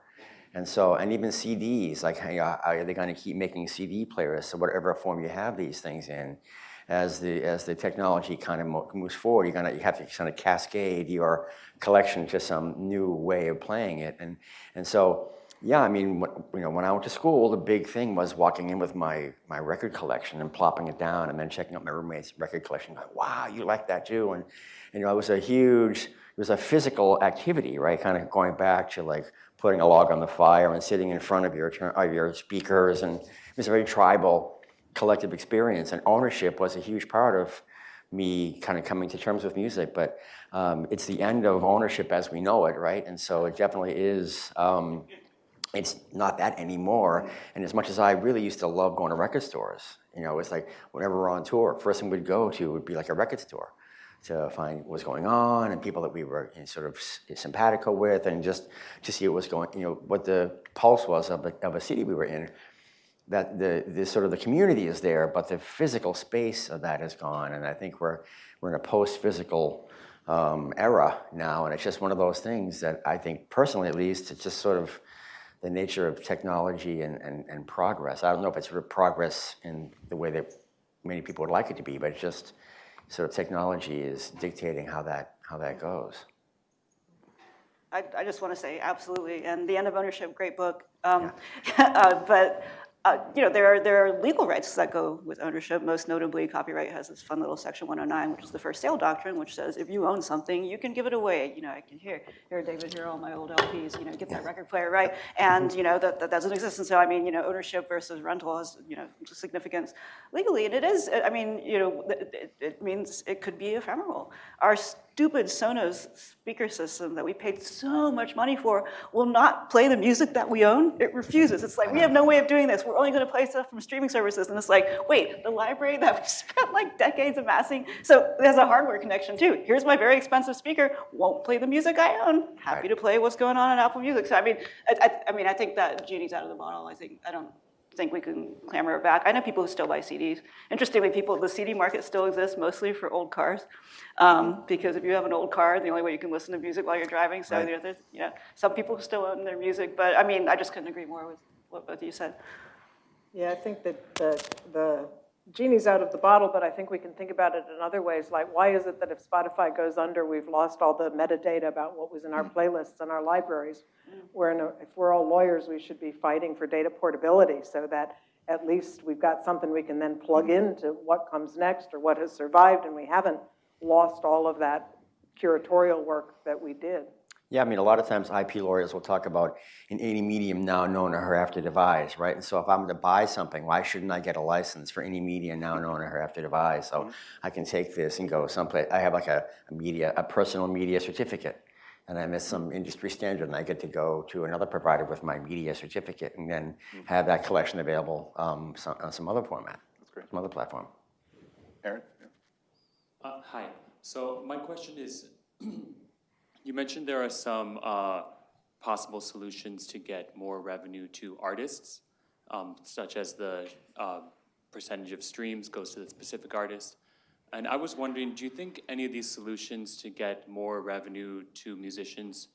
And so, and even CDs, like, are are they going to keep making CD players? So whatever form you have these things in, as the as the technology kind of moves forward, you're gonna you have to kind of cascade your collection to some new way of playing it. And and so Yeah, I mean, you know, when I went to school, the big thing was walking in with my, my record collection and plopping it down and then checking out my roommate's record collection. Like, wow, you like that too? And, you know, it was a huge, it was a physical activity, right? Kind of going back to like putting a log on the fire and sitting in front of your, of your speakers. And it was a very tribal, collective experience. And ownership was a huge part of me kind of coming to terms with music. But um, it's the end of ownership as we know it, right? And so it definitely is. Um, it's not that anymore. And as much as I really used to love going to record stores, you know, it's like whenever we're on tour, first thing we'd go to would be like a record store to find what was going on and people that we were you know, sort of simpatico with and just to see what was going, you know, what the pulse was of a, of a city we were in. That the, the sort of the community is there, but the physical space of that is gone. And I think we're, we're in a post-physical um, era now. And it's just one of those things that I think personally, at least, it's just sort of the nature of technology and, and, and progress. I don't know if it's sort of progress in the way that many people would like it to be, but it's just sort of technology is dictating how that, how that goes. I, I just want to say absolutely, and the end of ownership, great book. Um, uh, but uh, you know, there are there are legal rights that go with ownership. Most notably, copyright has this fun little section 109, which is the first sale doctrine, which says if you own something, you can give it away. You know, I can hear here, David, here are all my old LPs. You know, get that record player right, and you know that, that doesn't exist. And so, I mean, you know, ownership versus rental has you know significance legally, and it is. I mean, you know, it, it, it means it could be ephemeral. Our stupid Sonos speaker system that we paid so much money for will not play the music that we own. It refuses. It's like, we have no way of doing this. We're only going to play stuff from streaming services. And it's like, wait, the library that we spent like decades amassing. So there's a hardware connection too. Here's my very expensive speaker, won't play the music I own. Happy Right. to play what's going on in Apple Music. So I mean, I, I, I mean, I think that genie's out of the bottle. I think, I don't think we can clamor it back. I know people who still buy CDs. Interestingly, people, the CD market still exists mostly for old cars. Um, because if you have an old car, the only way you can listen to music while you're driving. So Right. there- there's, you know, some people still own their music, but I mean, I just couldn't agree more with what both of you said. Yeah, I think that the, the genie's out of the bottle, but I think we can think about it in other ways, like why is it that if Spotify goes under, we've lost all the metadata about what was in our mm-hmm. playlists and our libraries? Mm. Where in a- if we're all lawyers, we should be fighting for data portability so that at least we've got something we can then plug mm-hmm. into what comes next or what has survived, and we haven't lost all of that curatorial work that we did. Yeah, I mean, a lot of times IP lawyers will talk about an any medium now known or hereafter devised, right? And so if I'm going to buy something, why shouldn't I get a license for any media now known or hereafter devised? So I can take this and go someplace. I have like a, a media, a personal media certificate, and I miss some industry standard, and I get to go to another provider with my media certificate, and then have that collection available um, some, on some other format, That's great. some other platform. Aaron? Yeah. Uh, Hi. So my question is, you mentioned there are some uh, possible solutions to get more revenue to artists, um, such as the uh, percentage of streams goes to the specific artist. And I was wondering, do you think any of these solutions to get more revenue to musicians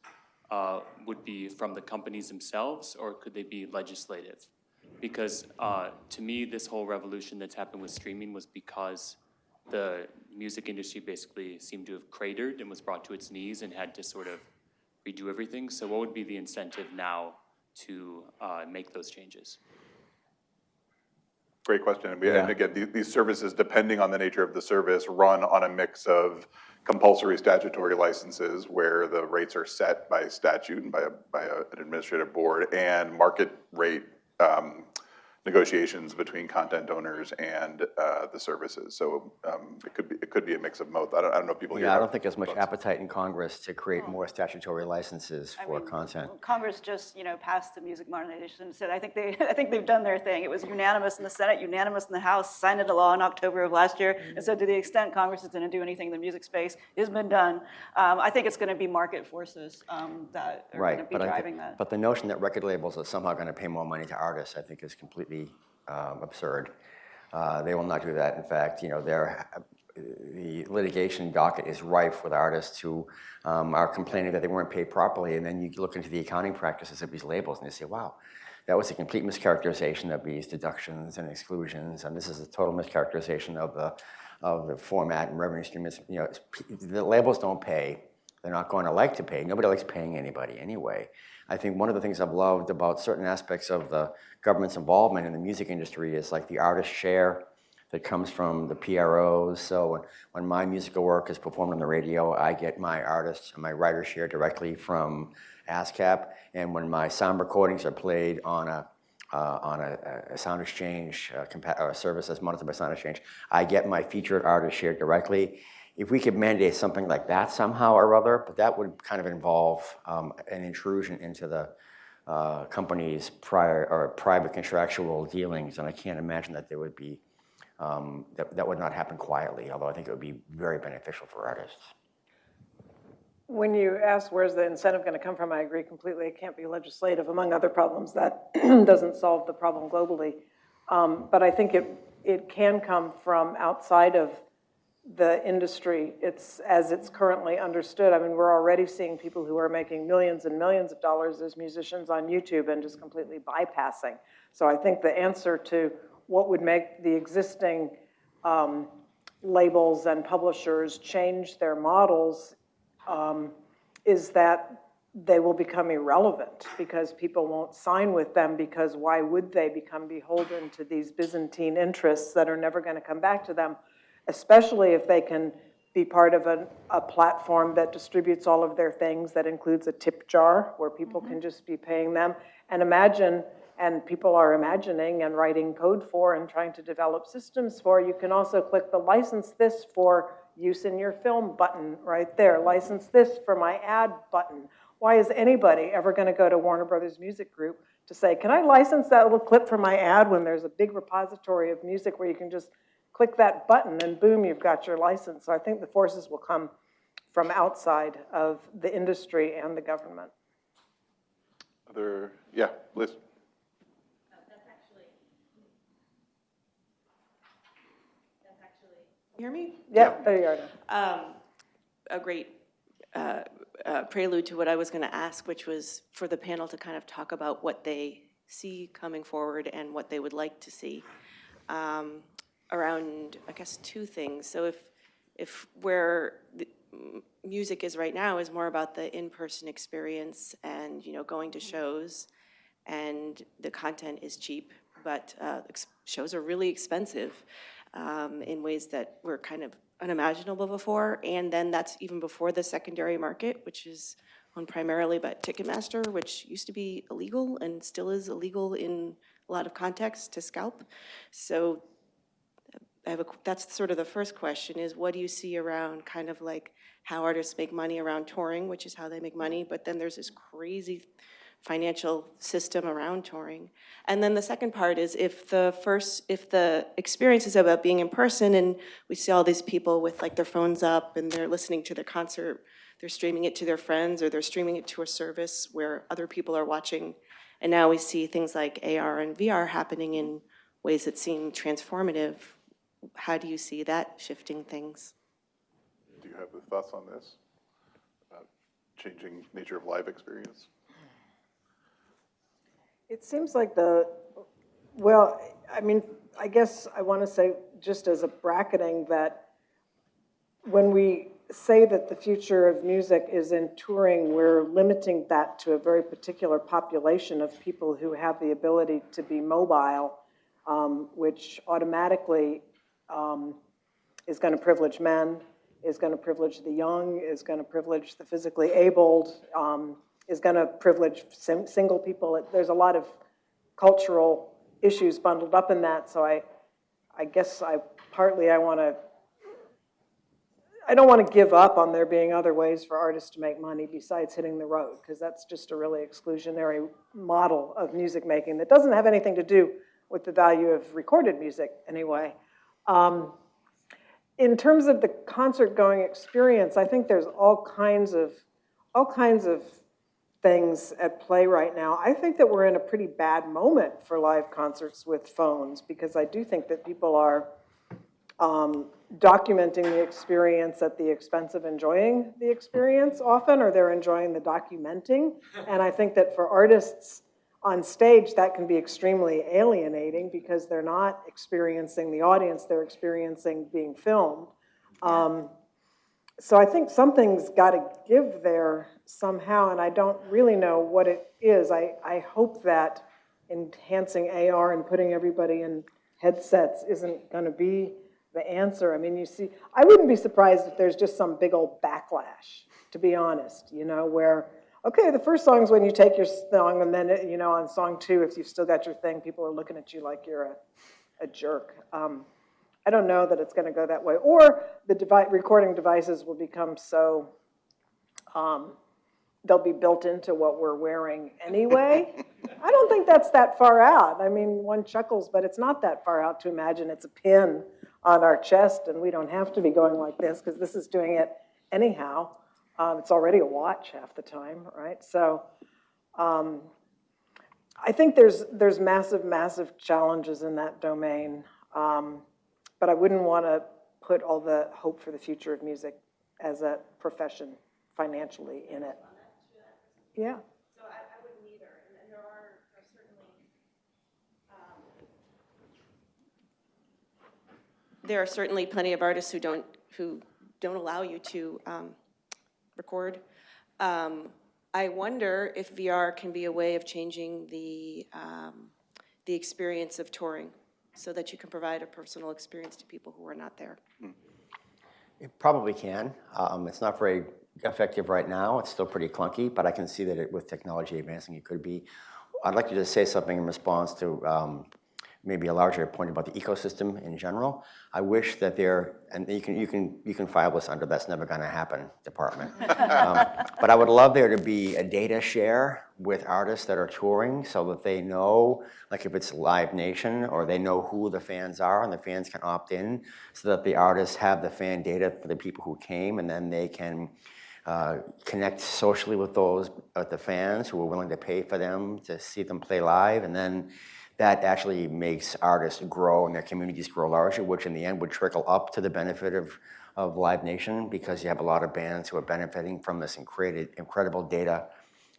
uh, would be from the companies themselves, or could they be legislative? Because uh, to me, this whole revolution that's happened with streaming was because the music industry basically seemed to have cratered and was brought to its knees and had to sort of redo everything. So what would be the incentive now to uh, make those changes? Great question. And we- And again, the- these services, depending on the nature of the service, run on a mix of compulsory statutory licenses where the rates are set by statute and by, a- by a- an administrative board and market rate um, negotiations between content owners and uh, the services. So um, it could be, it could be a mix of both. I don't, I don't know if people here. Yeah, I don't think there's much thoughts. appetite in Congress to create more statutory licenses I for mean, content. Congress just, you know, passed the music modernization, said, I think they, I think they've done their thing. It was unanimous in the Senate, unanimous in the House, signed into law in October of last year. And so to the extent Congress is gonna do anything in the music space, it's been done. Um, I think it's gonna be market forces, um, that are gonna Right, be but I, driving thi- that. but the notion that record labels are somehow going to pay more money to artists, I think is completely um, absurd. Uh, They will not do that. In fact, you know, the litigation docket is rife with artists who um, are complaining that they weren't paid properly, and then you look into the accounting practices of these labels, and you say, wow, that was a complete mischaracterization of these deductions and exclusions, and this is a total mischaracterization of the, of the format and revenue stream. You know, the labels don't pay, they're not going to like to pay. Nobody likes paying anybody anyway. I think one of the things I've loved about certain aspects of the government's involvement in the music industry is like the artist share that comes from the PROs. So when, my musical work is performed on the radio, I get my artist and my writer share directly from ASCAP. And when my sound recordings are played on a uh, on a, a sound exchange uh, a service that's monitored by SoundExchange, I get my featured artist share directly. If we could mandate something like that somehow or other, but that would kind of involve um, an intrusion into the uh, company's prior or private contractual dealings, and I can't imagine that there would be um, that, that would not happen quietly. Although I think it would be very beneficial for artists. When you ask where's the incentive going to come from, I agree completely. It can't be legislative, among other problems. That doesn't solve the problem globally. Um, But I think it, it can come from outside of the industry. It's, as it's currently understood. I mean, we're already seeing people who are making millions and millions of dollars as musicians on YouTube and just completely bypassing. So I think the answer to what would make the existing um, labels and publishers change their models um, is that they will become irrelevant because people won't sign with them because why would they become beholden to these Byzantine interests that are never going to come back to them, especially if they can be part of a, a platform that distributes all of their things that includes a tip jar where people mm-hmm. can just be paying them. And imagine, and people are imagining and writing code for and trying to develop systems for, you can also click the license this for use in your film button right there, license this for my ad button. Why is anybody ever going to go to Warner Brothers Music Group to say, can I license that little clip for my ad when there's a big repository of music where you can just click that button and boom, you've got your license. So I think the forces will come from outside of the industry and the government. Other, yeah, Liz? Hear me? Yeah, there you are. Um, a great uh, uh, prelude to what I was going to ask, which was for the panel to kind of talk about what they see coming forward and what they would like to see um, around, I guess, two things. So if, if where music is right now is more about the in-person experience and, you know, going to shows, and the content is cheap, but uh, shows are really expensive um, in ways that were kind of unimaginable before. And then that's even before the secondary market, which is owned primarily by Ticketmaster, which used to be illegal and still is illegal in a lot of contexts to scalp. So I have a, that's sort of the first question is what do you see around kind of like how artists make money around touring, which is how they make money, but then there's this crazy financial system around touring. And then the second part is if the first, if the experience is about being in person and we see all these people with like their phones up and they're listening to their concert, they're streaming it to their friends or they're streaming it to a service where other people are watching. And now we see things like AR and VR happening in ways that seem transformative. How do you see that shifting things? Do you have the thoughts on this? About Changing nature of live experience? It seems like the, well, I mean, I guess I want to say, just as a bracketing, that when we say that the future of music is in touring, we're limiting that to a very particular population of people who have the ability to be mobile, um, which automatically um, is going to privilege men, is going to privilege the young, is going to privilege the physically abled, um, is going to privilege sim- single people. There's a lot of cultural issues bundled up in that, so I, I guess I, partly I want to, I don't want to give up on there being other ways for artists to make money besides hitting the road, because that's just a really exclusionary model of music making that doesn't have anything to do with the value of recorded music anyway. Um, in terms of the concert going experience, I think there's all kinds of, all kinds of things at play right now. I think that we're in a pretty bad moment for live concerts with phones because I do think that people are um, documenting the experience at the expense of enjoying the experience often, or they're enjoying the documenting. And I think that for artists on stage, that can be extremely alienating because they're not experiencing the audience, they're experiencing being filmed. Um, so I think something's got to give there somehow, and I don't really know what it is. I, I hope that enhancing AR and putting everybody in headsets isn't gonna be the answer. I mean, you see, I wouldn't be surprised if there's just some big old backlash, to be honest, you know, where, okay, the first song is when you take your song, and then, you know, on song two, if you've still got your thing, people are looking at you like you're a, a jerk. Um, I don't know that it's gonna go that way. Or the recording devices will become so, um, they'll be built into what we're wearing anyway. I don't think that's that far out. I mean, one chuckles, but it's not that far out to imagine it's a pin on our chest and we don't have to be going like this because this is doing it anyhow. Um, it's already a watch half the time, right? So um, I think there's, there's massive, massive challenges in that domain. Um, but I wouldn't want to put all the hope for the future of music as a profession financially in it. Yeah. So I, I wouldn't either, and, and there are, are certainly, There are certainly plenty of artists who don't, who don't allow you to um, record. Um, I wonder if VR can be a way of changing the, um, the experience of touring, so that you can provide a personal experience to people who are not there. It probably can. Um, It's not very effective right now. It's still pretty clunky, but I can see that it, with technology advancing, it could be. I'd like you to just say something in response to um, maybe a larger point about the ecosystem in general. I wish that there, and you can, you can, you can file this under that's never gonna happen department. Um, But I would love there to be a data share with artists that are touring so that they know, like if it's Live Nation, or they know who the fans are and the fans can opt in, so that the artists have the fan data for the people who came and then they can uh, connect socially with those, with the fans who are willing to pay for them to see them play live. And then that actually makes artists grow and their communities grow larger, which in the end would trickle up to the benefit of, of Live Nation because you have a lot of bands who are benefiting from this incredible, incredible data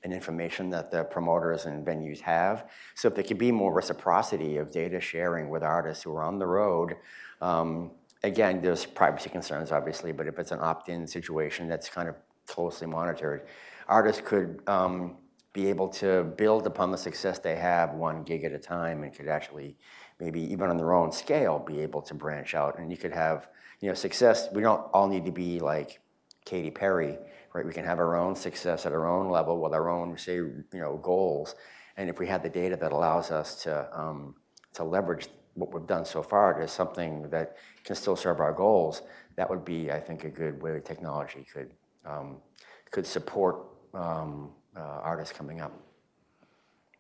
and information that the promoters and venues have. So if there could be more reciprocity of data sharing with artists who are on the road, um, again, there's privacy concerns, obviously, but if it's an opt-in situation that's kind of closely monitored, artists could um, be able to build upon the success they have one gig at a time and could actually maybe even on their own scale be able to branch out. And you could have you know success we don't all need to be like Katy Perry right? We can have our own success at our own level with our own say you know goals. And if we had the data that allows us to um, to leverage what we've done so far to something that can still serve our goals that would be I think a good way technology could um, could support um, uh, artists coming up.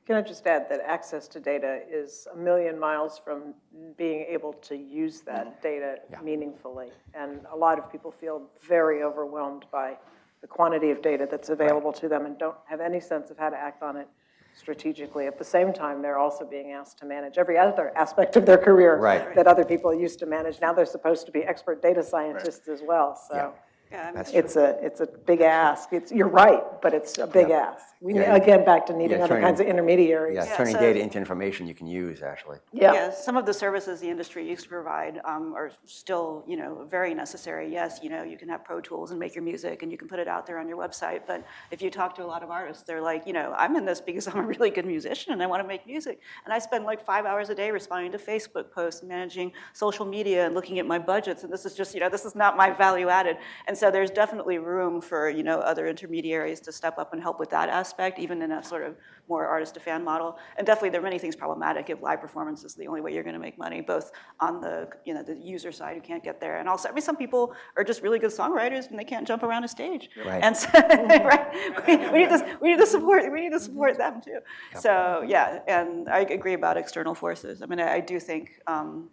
Can I just add that access to data is a million miles from being able to use that data meaningfully. And a lot of people feel very overwhelmed by the quantity of data that's available to them and don't have any sense of how to act on it strategically. At the same time, they're also being asked to manage every other aspect of their career Right. that other people used to manage. Now they're supposed to be expert data scientists as well, so. yeah, I mean, That's It's a, it's a big ask. It's, you're right, but it's a big ask. We, Yeah. again, back to needing Yeah, other turning- kinds of intermediaries. Yeah, Yeah, turning so- data into information you can use actually. Yeah. Yeah, some of the services the industry used to provide um, are still, you know, very necessary. Yes, you know, you can have Pro Tools and make your music and you can put it out there on your website, but if you talk to a lot of artists, they're like, you know, I'm in this because I'm a really good musician and I want to make music. And I spend like five hours a day responding to Facebook posts, managing social media and looking at my budgets, and this is just, you know, this is not my value added. And so there's definitely room for, you know, other intermediaries to step up and help with that aspect, even in a sort of more artist to fan model. And definitely there are many things problematic if live performance is the only way you're going to make money, both on the, you know, the user side who can't get there. And also, I mean, some people are just really good songwriters and they can't jump around a stage. Right. And so, right, we, we need to, we need to support, we need to support them too. So, yeah, and I agree about external forces. I mean, I, I do think, um,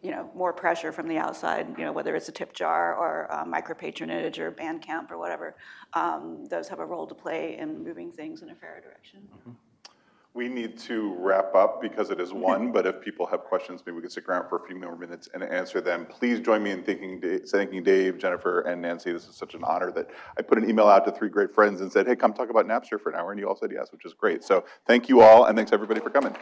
you know, more pressure from the outside, you know, whether it's a tip jar or uh, micro patronage or Bandcamp or whatever, um, those have a role to play in moving things in a fairer direction. We need to wrap up because it is one, but if people have questions, maybe we can stick around for a few more minutes and answer them. Please join me in thanking, Da- thanking Dave, Jennifer, and Nancy. This is such an honor that I put an email out to three great friends and said, hey, come talk about Napster for an hour, and you all said yes, which is great. So thank you all, and thanks everybody for coming.